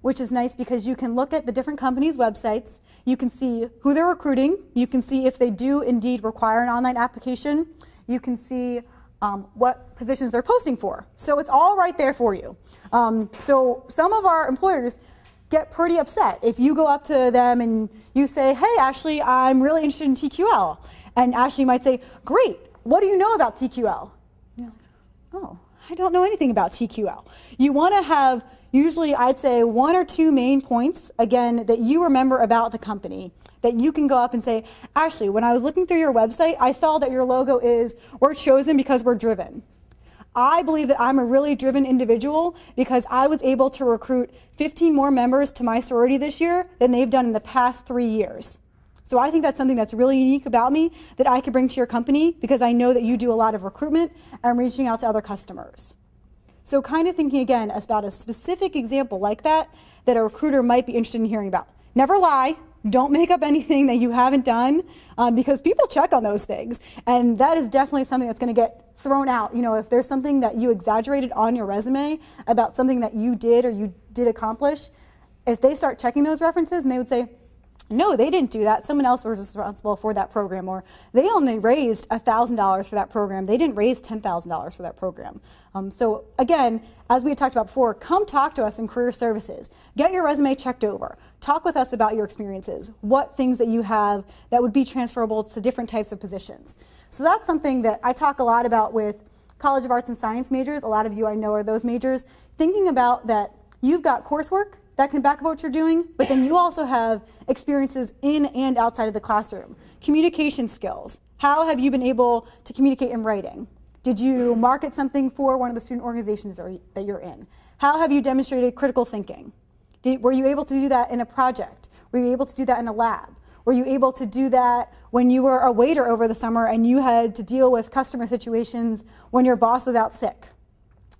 which is nice because you can look at the different companies' websites. You can see who they're recruiting. You can see if they do indeed require an online application. You can see um, what positions they're posting for. So it's all right there for you. Um, so some of our employers get pretty upset if you go up to them and you say, hey, Ashley, I'm really interested in TQL. And Ashley might say, great, what do you know about TQL? Like, oh, I don't know anything about TQL. You want to have usually, I'd say, one or two main points, again, that you remember about the company that you can go up and say, Ashley, when I was looking through your website, I saw that your logo is, we're chosen because we're driven. I believe that I'm a really driven individual because I was able to recruit 15 more members to my sorority this year than they've done in the past three years. So I think that's something that's really unique about me that I could bring to your company because I know that you do a lot of recruitment and reaching out to other customers. So kind of thinking again about a specific example like that that a recruiter might be interested in hearing about. Never lie, don't make up anything that you haven't done um, because people check on those things. And that is definitely something that's going to get thrown out. You know, if there's something that you exaggerated on your resume about something that you did or you did accomplish, if they start checking those references and they would say, no, they didn't do that. Someone else was responsible for that program. Or they only raised $1,000 for that program. They didn't raise $10,000 for that program. Um, so again, as we talked about before, come talk to us in career services. Get your resume checked over. Talk with us about your experiences. What things that you have that would be transferable to different types of positions. So that's something that I talk a lot about with College of Arts and Science majors. A lot of you I know are those majors. Thinking about that you've got coursework that can back up what you're doing, but then you also have experiences in and outside of the classroom. Communication skills. How have you been able to communicate in writing? Did you market something for one of the student organizations that you're in? How have you demonstrated critical thinking? Did, were you able to do that in a project? Were you able to do that in a lab? Were you able to do that when you were a waiter over the summer and you had to deal with customer situations when your boss was out sick?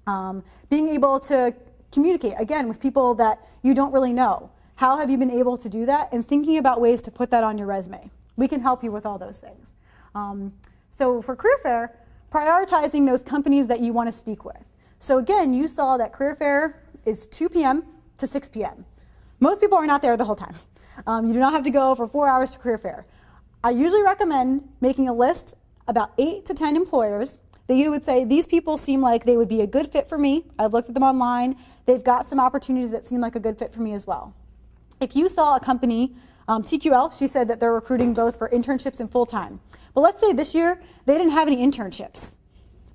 Um, being able to communicate, again, with people that you don't really know. How have you been able to do that? And thinking about ways to put that on your resume. We can help you with all those things. Um, so for career fair, prioritizing those companies that you want to speak with. So again, you saw that career fair is 2 p.m. to 6 p.m. Most people are not there the whole time. Um, you do not have to go for four hours to career fair. I usually recommend making a list about eight to 10 employers that you would say, these people seem like they would be a good fit for me. I've looked at them online. They've got some opportunities that seem like a good fit for me as well. If you saw a company, um, TQL, she said that they're recruiting both for internships and full-time. But let's say this year, they didn't have any internships.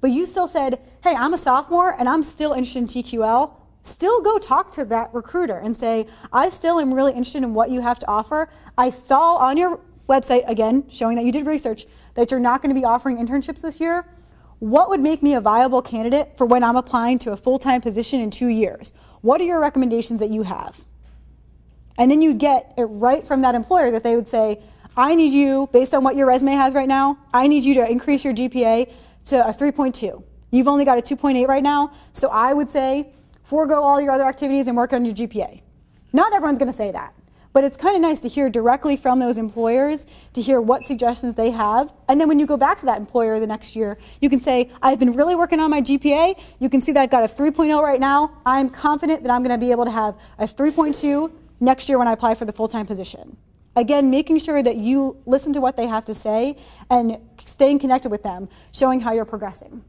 But you still said, hey, I'm a sophomore and I'm still interested in TQL. Still go talk to that recruiter and say, I still am really interested in what you have to offer. I saw on your website, again, showing that you did research, that you're not going to be offering internships this year what would make me a viable candidate for when I'm applying to a full-time position in two years? What are your recommendations that you have? And then you get it right from that employer that they would say, I need you, based on what your resume has right now, I need you to increase your GPA to a 3.2. You've only got a 2.8 right now, so I would say forego all your other activities and work on your GPA. Not everyone's going to say that, but it's kind of nice to hear directly from those employers to hear what suggestions they have. And then when you go back to that employer the next year, you can say, I've been really working on my GPA. You can see that I've got a 3.0 right now. I'm confident that I'm going to be able to have a 3.2 next year when I apply for the full-time position. Again, making sure that you listen to what they have to say and staying connected with them, showing how you're progressing.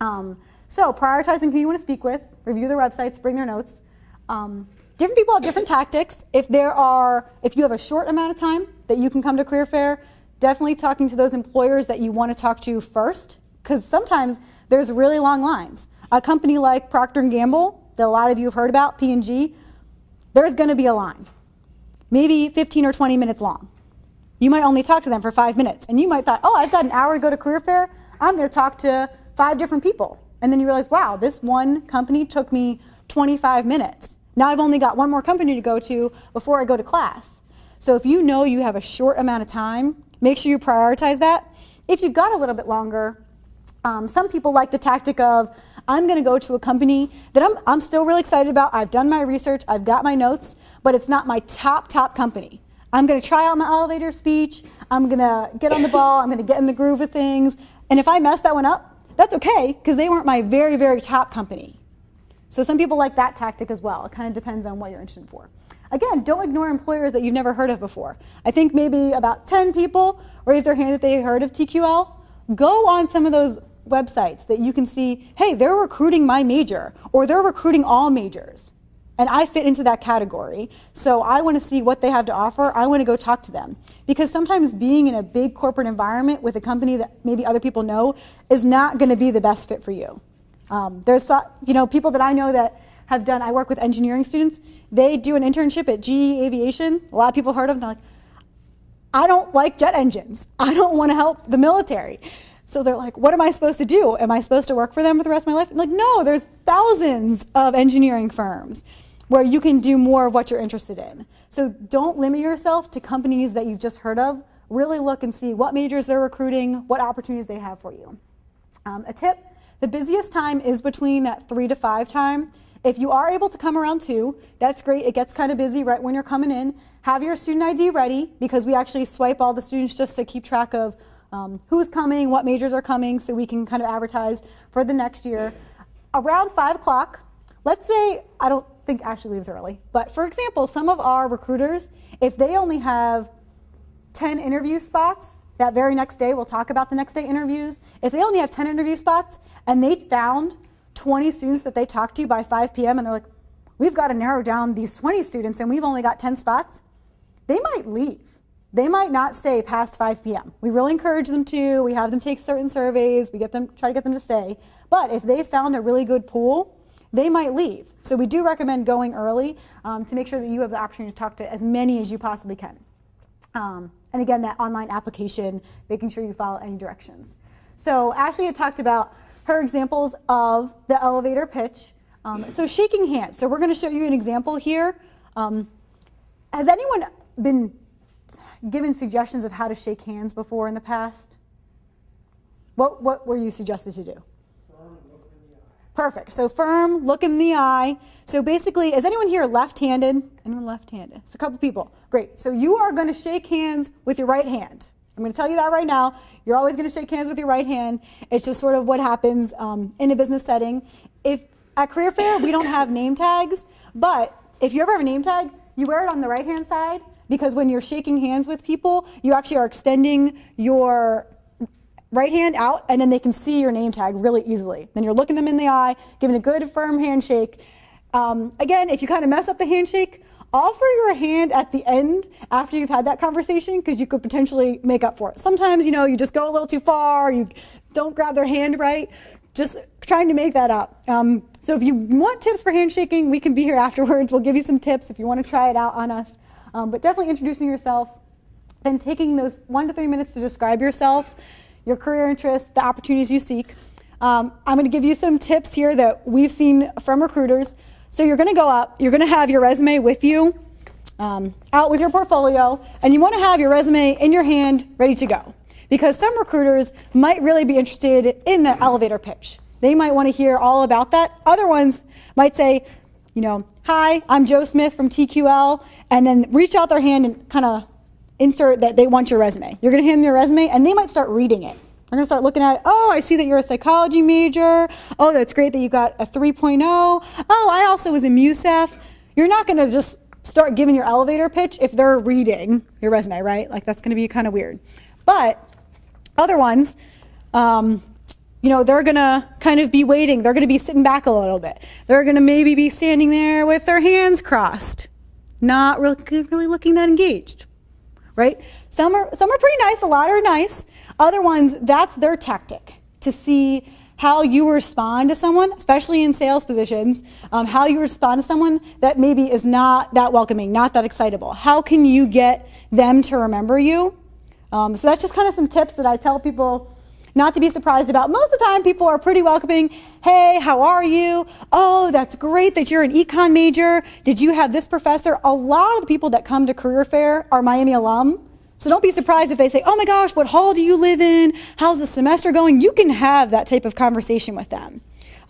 Um, so prioritizing who you want to speak with, review their websites, bring their notes. Um, different people have different tactics. If there are, if you have a short amount of time that you can come to career fair, definitely talking to those employers that you want to talk to first, because sometimes there's really long lines. A company like Procter & Gamble, that a lot of you have heard about, P&G, there's going to be a line, maybe 15 or 20 minutes long. You might only talk to them for five minutes, and you might thought, oh, I've got an hour to go to career fair. I'm going to talk to five different people. And then you realize, wow, this one company took me 25 minutes. Now I've only got one more company to go to before I go to class. So if you know you have a short amount of time, make sure you prioritize that. If you've got a little bit longer, um, some people like the tactic of, I'm going to go to a company that I'm, I'm still really excited about. I've done my research, I've got my notes, but it's not my top, top company. I'm going to try out my elevator speech. I'm going to get on the ball. I'm going to get in the groove of things. And if I mess that one up, that's okay, because they weren't my very, very top company. So some people like that tactic as well. It kind of depends on what you're interested for. Again, don't ignore employers that you've never heard of before. I think maybe about 10 people raised their hand that they heard of TQL. Go on some of those websites that you can see, hey, they're recruiting my major, or they're recruiting all majors. And I fit into that category. So I want to see what they have to offer. I want to go talk to them. Because sometimes being in a big corporate environment with a company that maybe other people know is not going to be the best fit for you. Um, there's you know people that I know that have done. I work with engineering students. They do an internship at GE Aviation. A lot of people heard of them. They're like, I don't like jet engines. I don't want to help the military. So they're like, what am I supposed to do? Am I supposed to work for them for the rest of my life? I'm like, no, there's thousands of engineering firms where you can do more of what you're interested in. So don't limit yourself to companies that you've just heard of. Really look and see what majors they're recruiting, what opportunities they have for you. Um, a tip, the busiest time is between that three to five time. If you are able to come around two, that's great. It gets kind of busy right when you're coming in. Have your student ID ready because we actually swipe all the students just to keep track of um, who's coming, what majors are coming, so we can kind of advertise for the next year. Around five o'clock, let's say, I don't think Ashley leaves early. But for example, some of our recruiters, if they only have 10 interview spots, that very next day, we'll talk about the next day interviews. If they only have 10 interview spots and they found 20 students that they talked to by 5 p.m. and they're like, we've got to narrow down these 20 students and we've only got 10 spots, they might leave. They might not stay past 5 p.m. We really encourage them to. We have them take certain surveys. We get them, try to get them to stay. But if they found a really good pool, they might leave. So we do recommend going early um, to make sure that you have the opportunity to talk to as many as you possibly can. Um, and again, that online application, making sure you follow any directions. So Ashley had talked about her examples of the elevator pitch. Um, so shaking hands. So we're going to show you an example here. Um, has anyone been given suggestions of how to shake hands before in the past? What, what were you suggested to do? Perfect. So firm, look in the eye. So basically, is anyone here left-handed? Anyone left-handed? It's a couple people. Great. So you are going to shake hands with your right hand. I'm going to tell you that right now. You're always going to shake hands with your right hand. It's just sort of what happens um, in a business setting. If at career fair we don't have name tags, but if you ever have a name tag, you wear it on the right hand side because when you're shaking hands with people, you actually are extending your right hand out, and then they can see your name tag really easily. Then you're looking them in the eye, giving a good firm handshake. Um, again, if you kind of mess up the handshake, offer your hand at the end after you've had that conversation because you could potentially make up for it. Sometimes, you know, you just go a little too far, you don't grab their hand right, just trying to make that up. Um, so if you want tips for handshaking, we can be here afterwards. We'll give you some tips if you want to try it out on us. Um, but definitely introducing yourself, then taking those one to three minutes to describe yourself your career interests, the opportunities you seek. Um, I'm going to give you some tips here that we've seen from recruiters. So you're going to go up, you're going to have your resume with you, um, out with your portfolio, and you want to have your resume in your hand ready to go. Because some recruiters might really be interested in the elevator pitch. They might want to hear all about that. Other ones might say, you know, hi, I'm Joe Smith from TQL, and then reach out their hand and kind of insert that they want your resume. You're going to hand them your resume, and they might start reading it. They're going to start looking at, it, oh, I see that you're a psychology major. Oh, that's great that you got a 3.0. Oh, I also was in MUSEF. You're not going to just start giving your elevator pitch if they're reading your resume, right? Like that's going to be kind of weird. But other ones, um, you know, they're going to kind of be waiting. They're going to be sitting back a little bit. They're going to maybe be standing there with their hands crossed, not really, really looking that engaged, right? Some are, some are pretty nice, a lot are nice. Other ones, that's their tactic to see how you respond to someone, especially in sales positions, um, how you respond to someone that maybe is not that welcoming, not that excitable. How can you get them to remember you? Um, so that's just kind of some tips that I tell people not to be surprised about. Most of the time, people are pretty welcoming. Hey, how are you? Oh, that's great that you're an econ major. Did you have this professor? A lot of the people that come to career fair are Miami alum. So don't be surprised if they say, oh my gosh, what hall do you live in? How's the semester going? You can have that type of conversation with them.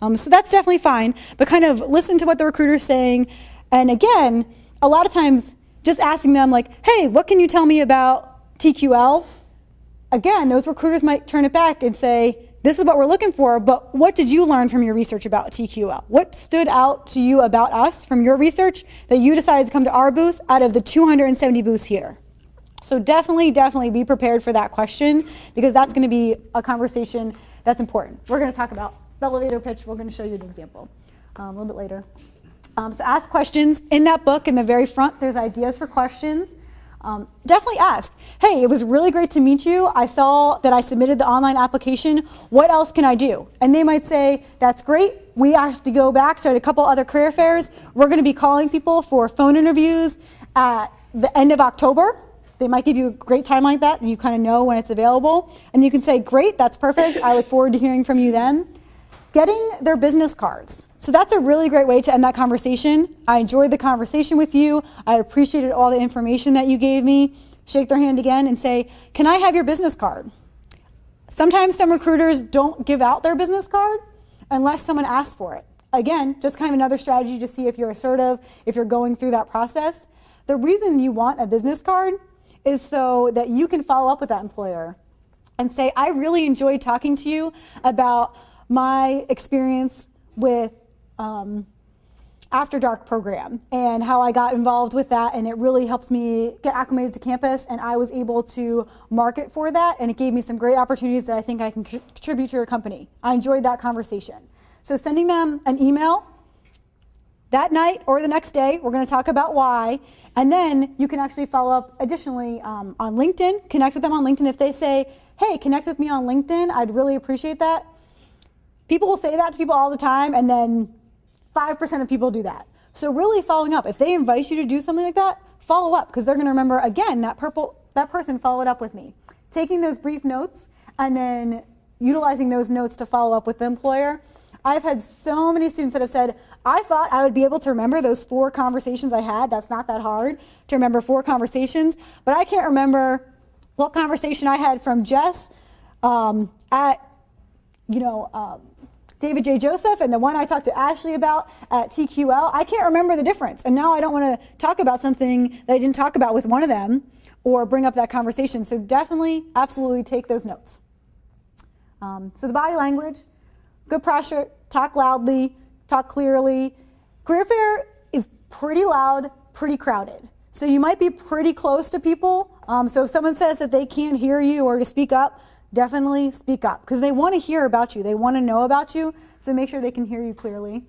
Um, so that's definitely fine, but kind of listen to what the recruiter's saying. And again, a lot of times just asking them like, hey, what can you tell me about TQL? Again, those recruiters might turn it back and say, this is what we're looking for, but what did you learn from your research about TQL? What stood out to you about us from your research that you decided to come to our booth out of the 270 booths here? So definitely, definitely be prepared for that question because that's going to be a conversation that's important. We're going to talk about the elevator pitch. We're going to show you an example um, a little bit later. Um, so ask questions. In that book, in the very front, there's ideas for questions. Um, definitely ask, hey, it was really great to meet you. I saw that I submitted the online application. What else can I do? And they might say, that's great. We have to go back to a couple other career fairs. We're going to be calling people for phone interviews at the end of October. They might give you a great time like that, and you kind of know when it's available. And you can say, great, that's perfect. I look forward to hearing from you then. Getting their business cards. So that's a really great way to end that conversation. I enjoyed the conversation with you. I appreciated all the information that you gave me. Shake their hand again and say, can I have your business card? Sometimes some recruiters don't give out their business card unless someone asks for it. Again, just kind of another strategy to see if you're assertive, if you're going through that process. The reason you want a business card is so that you can follow up with that employer and say, I really enjoyed talking to you about my experience with um, After Dark program and how I got involved with that and it really helped me get acclimated to campus and I was able to market for that and it gave me some great opportunities that I think I can contribute to your company. I enjoyed that conversation. So sending them an email that night or the next day, we're going to talk about why, and then you can actually follow up additionally um, on LinkedIn, connect with them on LinkedIn. If they say, hey, connect with me on LinkedIn, I'd really appreciate that. People will say that to people all the time, and then 5% of people do that. So really following up, if they invite you to do something like that, follow up, because they're going to remember, again, that, purple, that person followed up with me. Taking those brief notes and then utilizing those notes to follow up with the employer. I've had so many students that have said, I thought I would be able to remember those four conversations I had. That's not that hard to remember four conversations, but I can't remember what conversation I had from Jess um, at, you know, um, David J. Joseph and the one I talked to Ashley about at TQL. I can't remember the difference. And now I don't want to talk about something that I didn't talk about with one of them or bring up that conversation. So definitely, absolutely take those notes. Um, so the body language, good posture, talk loudly, talk clearly. Career fair is pretty loud, pretty crowded. So you might be pretty close to people. Um, so if someone says that they can't hear you or to speak up, definitely speak up because they want to hear about you. They want to know about you. So make sure they can hear you clearly.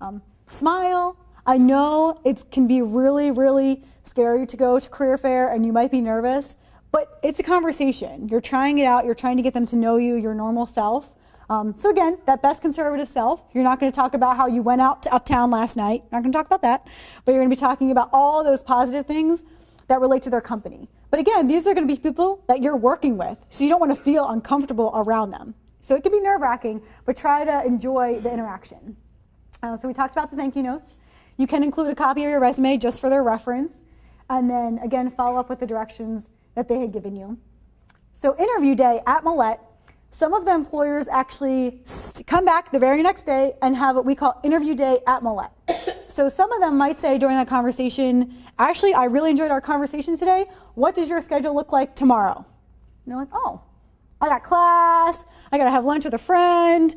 Um, smile. I know it can be really, really scary to go to career fair and you might be nervous, but it's a conversation. You're trying it out. You're trying to get them to know you, your normal self. Um, so again, that best conservative self, you're not going to talk about how you went out to Uptown last night. Not going to talk about that. But you're going to be talking about all those positive things that relate to their company. But again, these are going to be people that you're working with, so you don't want to feel uncomfortable around them. So it can be nerve-wracking, but try to enjoy the interaction. Uh, so we talked about the thank you notes. You can include a copy of your resume just for their reference, and then again, follow up with the directions that they had given you. So interview day at Millett, some of the employers actually come back the very next day and have what we call interview day at Millett. So some of them might say during that conversation, actually, I really enjoyed our conversation today. What does your schedule look like tomorrow? And they're like, oh, I got class, I gotta have lunch with a friend.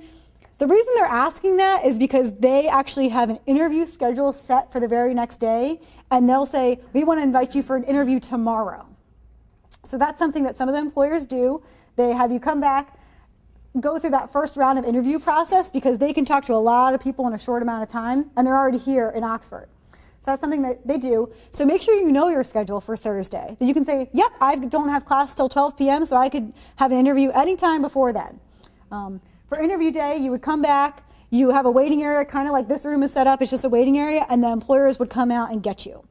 The reason they're asking that is because they actually have an interview schedule set for the very next day, and they'll say, We want to invite you for an interview tomorrow. So that's something that some of the employers do. They have you come back, go through that first round of interview process because they can talk to a lot of people in a short amount of time, and they're already here in Oxford. So that's something that they do. So make sure you know your schedule for Thursday. That you can say, yep, I don't have class till 12 p.m., so I could have an interview anytime before then. Um, for interview day, you would come back, you have a waiting area, kind of like this room is set up, it's just a waiting area, and the employers would come out and get you.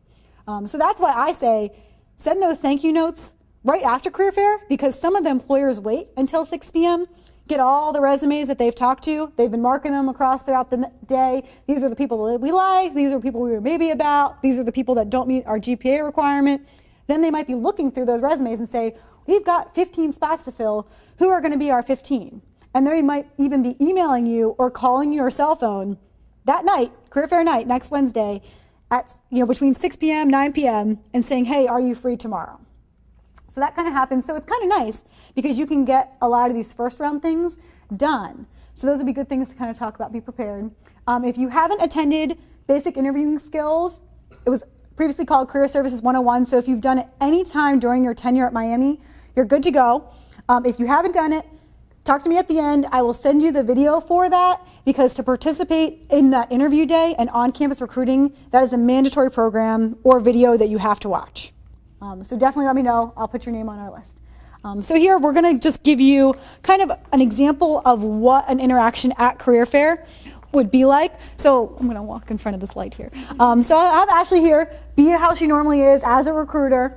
Um, so that's why I say send those thank you notes right after career fair because some of the employers wait until 6 p.m get all the resumes that they've talked to. They've been marking them across throughout the day. These are the people that we like. These are people we were maybe about. These are the people that don't meet our GPA requirement. Then they might be looking through those resumes and say, we've got 15 spots to fill. Who are going to be our 15? And they might even be emailing you or calling your cell phone that night, career fair night, next Wednesday, at you know between 6 p.m. 9 p.m. and saying, "Hey, are you free tomorrow?" So that kind of happens. So it's kind of nice because you can get a lot of these first round things done. So those would be good things to kind of talk about, be prepared. Um, if you haven't attended basic interviewing skills, it was previously called Career Services 101. So if you've done it any time during your tenure at Miami, you're good to go. Um, if you haven't done it, talk to me at the end. I will send you the video for that because to participate in that interview day and on campus recruiting, that is a mandatory program or video that you have to watch. Um, so definitely let me know. I'll put your name on our list. Um, so here we're going to just give you kind of an example of what an interaction at career fair would be like. So I'm going to walk in front of this light here. Um, so I have Ashley here, be how she normally is as a recruiter,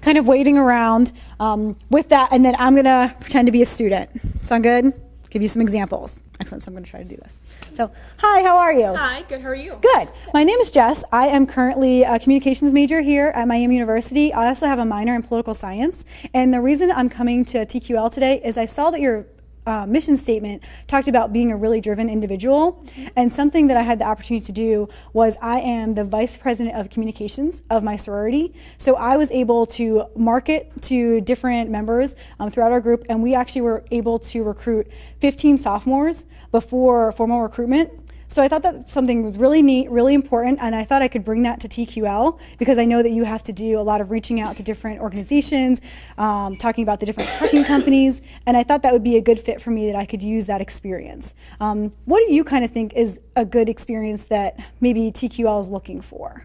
kind of waiting around um, with that, and then I'm going to pretend to be a student. Sound good? Give you some examples. Excellent. So I'm going to try to do this. So, hi, how are you? Hi, good. How are you? Good. My name is Jess. I am currently a communications major here at Miami University. I also have a minor in political science. And the reason I'm coming to TQL today is I saw that your uh, mission statement talked about being a really driven individual. And something that I had the opportunity to do was I am the vice president of communications of my sorority. So I was able to market to different members um, throughout our group, and we actually were able to recruit 15 sophomores before formal recruitment. So I thought that something was really neat, really important, and I thought I could bring that to TQL because I know that you have to do a lot of reaching out to different organizations, um, talking about the different trucking companies, and I thought that would be a good fit for me that I could use that experience. Um, what do you kind of think is a good experience that maybe TQL is looking for?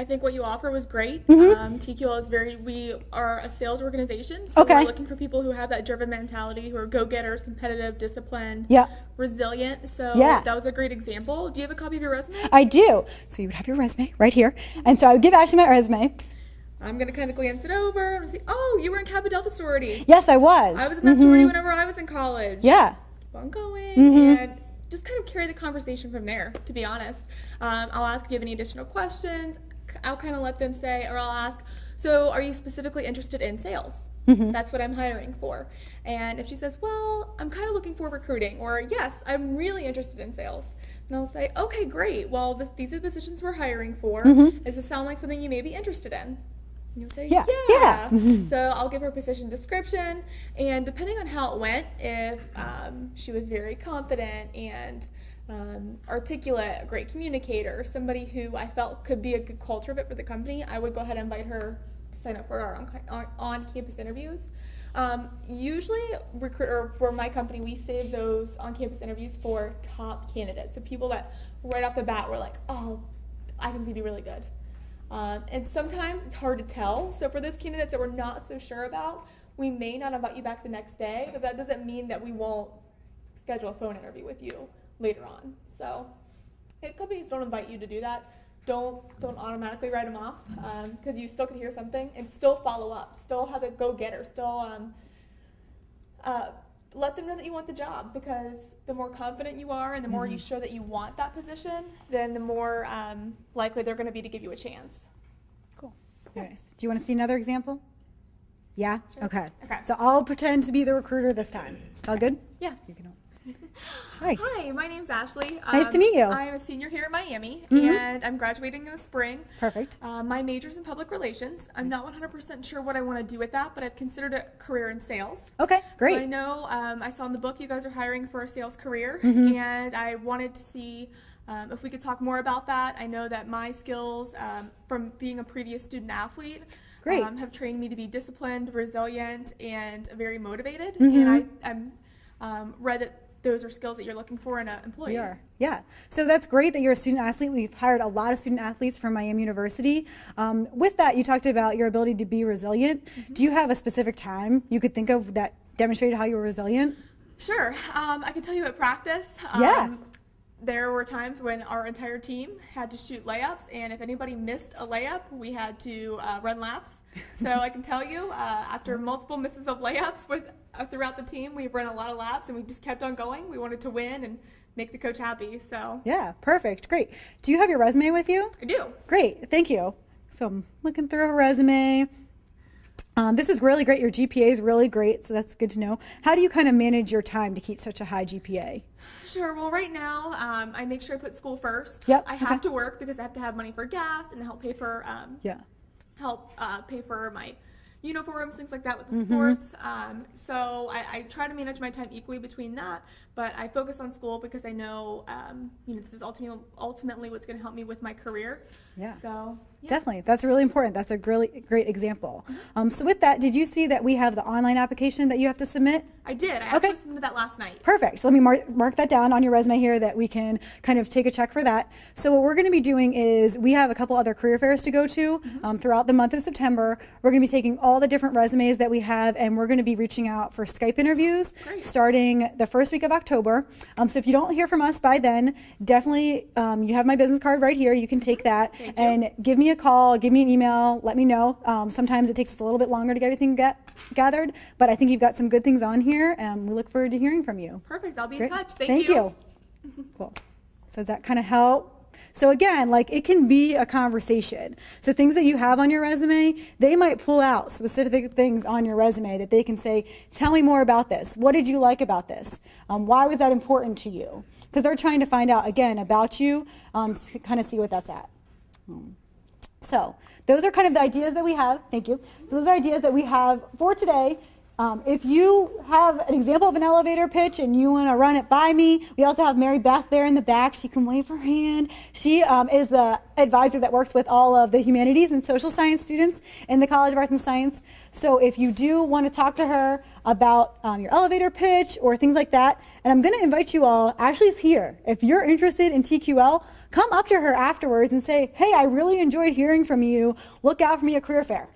I think what you offer was great. Um, TQL is very, we are a sales organization. So Okay. we're looking for people who have that driven mentality, who are go getters, competitive, disciplined, Yeah. resilient. So Yeah. that was a great example. Do you have a copy of your resume? I do. So you would have your resume right here, and so I would give Ashley my resume. I'm going to kind of glance it over and see, oh, you were in Kappa Delta sorority. Yes, I was. I was in that sorority whenever I was in college. Yeah. keep on going Mm-hmm. and just kind of carry the conversation from there to be honest um, i'll ask if you have any additional questions i'll kind of let them say or i'll ask so are you specifically interested in sales Mm-hmm. that's what i'm hiring for and if she says well i'm kind of looking for recruiting or yes i'm really interested in sales and i'll say okay great well this, these are the positions we're hiring for does this sound like something you may be interested in and you'll say, Mm-hmm. Yeah, yeah. yeah. So I'll give her position description, and depending on how it went, if um, she was very confident and um, articulate, a great communicator, somebody who I felt could be a good culture fit for the company, I would go ahead and invite her to sign up for our on, on, on-campus interviews. Um, usually, recruiter for my company, we save those on-campus interviews for top candidates, so people that right off the bat were like, "Oh, I think they'd be really good." Um, and sometimes it's hard to tell. So for those candidates that we're not so sure about, we may not invite you back the next day, but that doesn't mean that we won't schedule a phone interview with you later on. So if companies don't invite you to do that, don't don't automatically write them off because you still can hear something and still follow up, still have a go getter, still um, uh, let them know that you want the job because the more confident you are and the more you show that you want that position, then the more um, likely they're going to be to give you a chance. Cool. Very nice. Do you want to see another example? Yeah? Okay. Okay. So I'll pretend to be the recruiter this time. It's all good? Yeah. You can. Hi. Hi, my name's Ashley. Nice to meet you. I'm a senior here at Miami, and I'm graduating in the spring. Perfect. Uh, my major's in public relations. I'm not 100% sure what I want to do with that, but I've considered a career in sales. Okay, great. So I know um, I saw in the book you guys are hiring for a sales career, Mm-hmm. and I wanted to see um, if we could talk more about that. I know that my skills um, from being a previous student athlete Great. Um, have trained me to be disciplined, resilient, and very motivated. Mm-hmm. And I, I'm um, read that those are skills that you're looking for in an employee. We are. Yeah. So that's great that you're a student athlete. We've hired a lot of student athletes from Miami University. Um, with that, you talked about your ability to be resilient. Mm-hmm. Do you have a specific time you could think of that demonstrated how you were resilient? Sure. Um, I can tell you at practice. Yeah. There were times when our entire team had to shoot layups, and if anybody missed a layup, we had to uh, run laps. So I can tell you, uh, after multiple misses of layups with uh, throughout the team, we've run a lot of laps, and we just kept on going. We wanted to win and make the coach happy. So Yeah, perfect. Great. Do you have your resume with you? I do. Great, thank you. So I'm looking through her resume. Um, this is really great. Your GPA is really great, so that's good to know. How do you kind of manage your time to keep such a high GPA? Sure. Well, right now, um, I make sure I put school first. Yep, I have okay. to work because I have to have money for gas and help pay for um, Yeah. help uh, pay for my uniforms, things like that with the Mm-hmm. sports. Um, so I, I try to manage my time equally between that, but I focus on school because I know, um, you know, this is ultimately ultimately what's going to help me with my career. Yeah. So yeah. Definitely. That's really important. That's a really great example. Um, so, with that, did you see that we have the online application that you have to submit? I did. I Okay. actually submitted that last night. Perfect. So let me mark, mark that down on your resume here that we can kind of take a check for that. So what we're going to be doing is we have a couple other career fairs to go to um, throughout the month of September. We're going to be taking all the different resumes that we have and we're going to be reaching out for Skype interviews Great. starting the first week of October. Um, so if you don't hear from us by then, definitely um, you have my business card right here. You can take that. And give me a call, give me an email, let me know. Um, sometimes it takes us a little bit longer to get everything get, gathered, but I think you've got some good things on here and we look forward to hearing from you. Perfect. I'll be Great. in touch. Thank, you. Cool. So does that kind of help? So again, like it can be a conversation. So things that you have on your resume, they might pull out specific things on your resume that they can say, "Tell me more about this. What did you like about this? Um, why was that important to you?" Because they're trying to find out again about you, um, kind of see what that's at. So those are kind of the ideas that we have. Thank you. So those are ideas that we have for today. Um, if you have an example of an elevator pitch and you want to run it by me, we also have Mary Beth there in the back. She can wave her hand. She um, is the advisor that works with all of the humanities and social science students in the College of Arts and Science. So if you do want to talk to her about um, your elevator pitch or things like that, and I'm going to invite you all, Ashley's here. If you're interested in TQL, come up to her afterwards and say, hey, I really enjoyed hearing from you. Look out for me at career fair.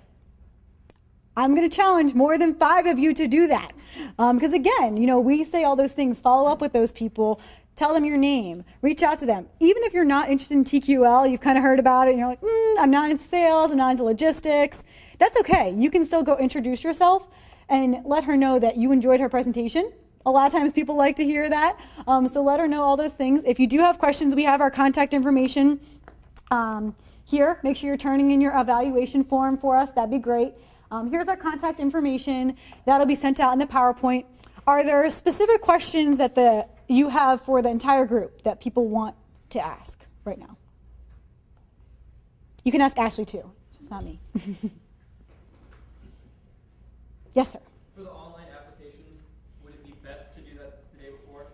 I'm going to challenge more than five of you to do that. Because again, you know, we say all those things, follow up with those people, tell them your name, reach out to them. Even if you're not interested in TQL, you've kind of heard about it, and you're like, mm, I'm not into sales, I'm not into logistics. That's okay. You can still go introduce yourself and let her know that you enjoyed her presentation. A lot of times people like to hear that. Um, so let her know all those things. If you do have questions, we have our contact information um, here. Make sure you're turning in your evaluation form for us. That'd be great. Um, here's our contact information. That'll be sent out in the PowerPoint. Are there specific questions that the you have for the entire group that people want to ask right now? You can ask Ashley too, just not me. yes, sir. For the online applications, would it be best to do that the day before?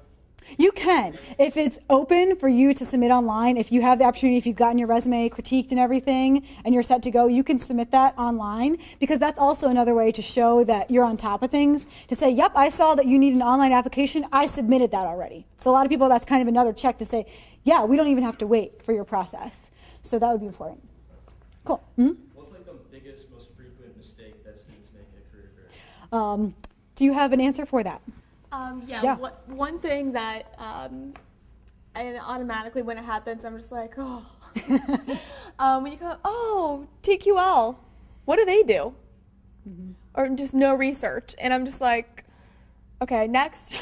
You can. If it's open for you to submit online, if you have the opportunity, if you've gotten your resume critiqued and everything, and you're set to go, you can submit that online because that's also another way to show that you're on top of things. To say, yep, I saw that you need an online application, I submitted that already. So a lot of people, that's kind of another check to say, yeah, we don't even have to wait for your process. So that would be important. Cool. Mhm. What's like the biggest, most frequent mistake that students make in a career fair? Um, do you have an answer for that? Um, yeah, Yeah. What, one thing that, um, and automatically when it happens, I'm just like, oh. um, when you go, oh, TQL, what do they do? Or just no research. And I'm just like, okay, next.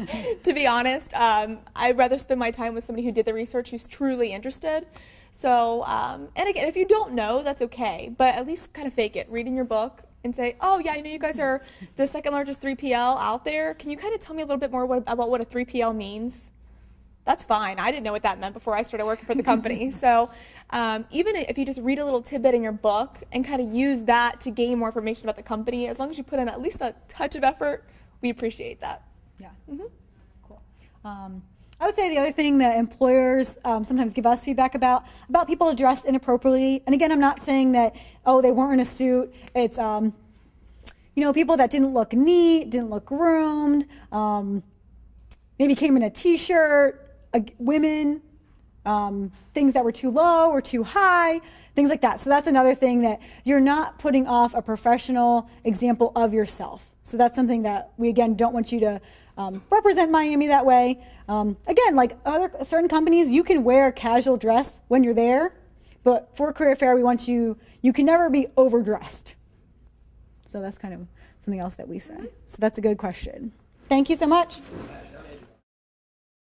to be honest, um, I'd rather spend my time with somebody who did the research, who's truly interested. So, um, and again, if you don't know, that's okay, but at least kind of fake it. Reading your book, and say, "Oh yeah, I know you guys are the second largest 3PL out there. Can you kind of tell me a little bit more what, about what a 3PL means?" That's fine. I didn't know what that meant before I started working for the company. so um, even if you just read a little tidbit in your book and kind of use that to gain more information about the company, as long as you put in at least a touch of effort, we appreciate that. Yeah. Cool. Um, I would say the other thing that employers um, sometimes give us feedback about about people dressed inappropriately. And again, I'm not saying that oh they weren't in a suit. It's um, you know people that didn't look neat, didn't look groomed, um, maybe came in a t-shirt. Women, um, things that were too low or too high, things like that. So that's another thing that you're not putting off a professional example of yourself. So that's something that we again don't want you to um, represent Miami that way. Um, again, like other certain companies, you can wear casual dress when you're there, but for career fair, we want you. You can never be overdressed. So that's kind of something else that we say. So that's a good question. Thank you so much.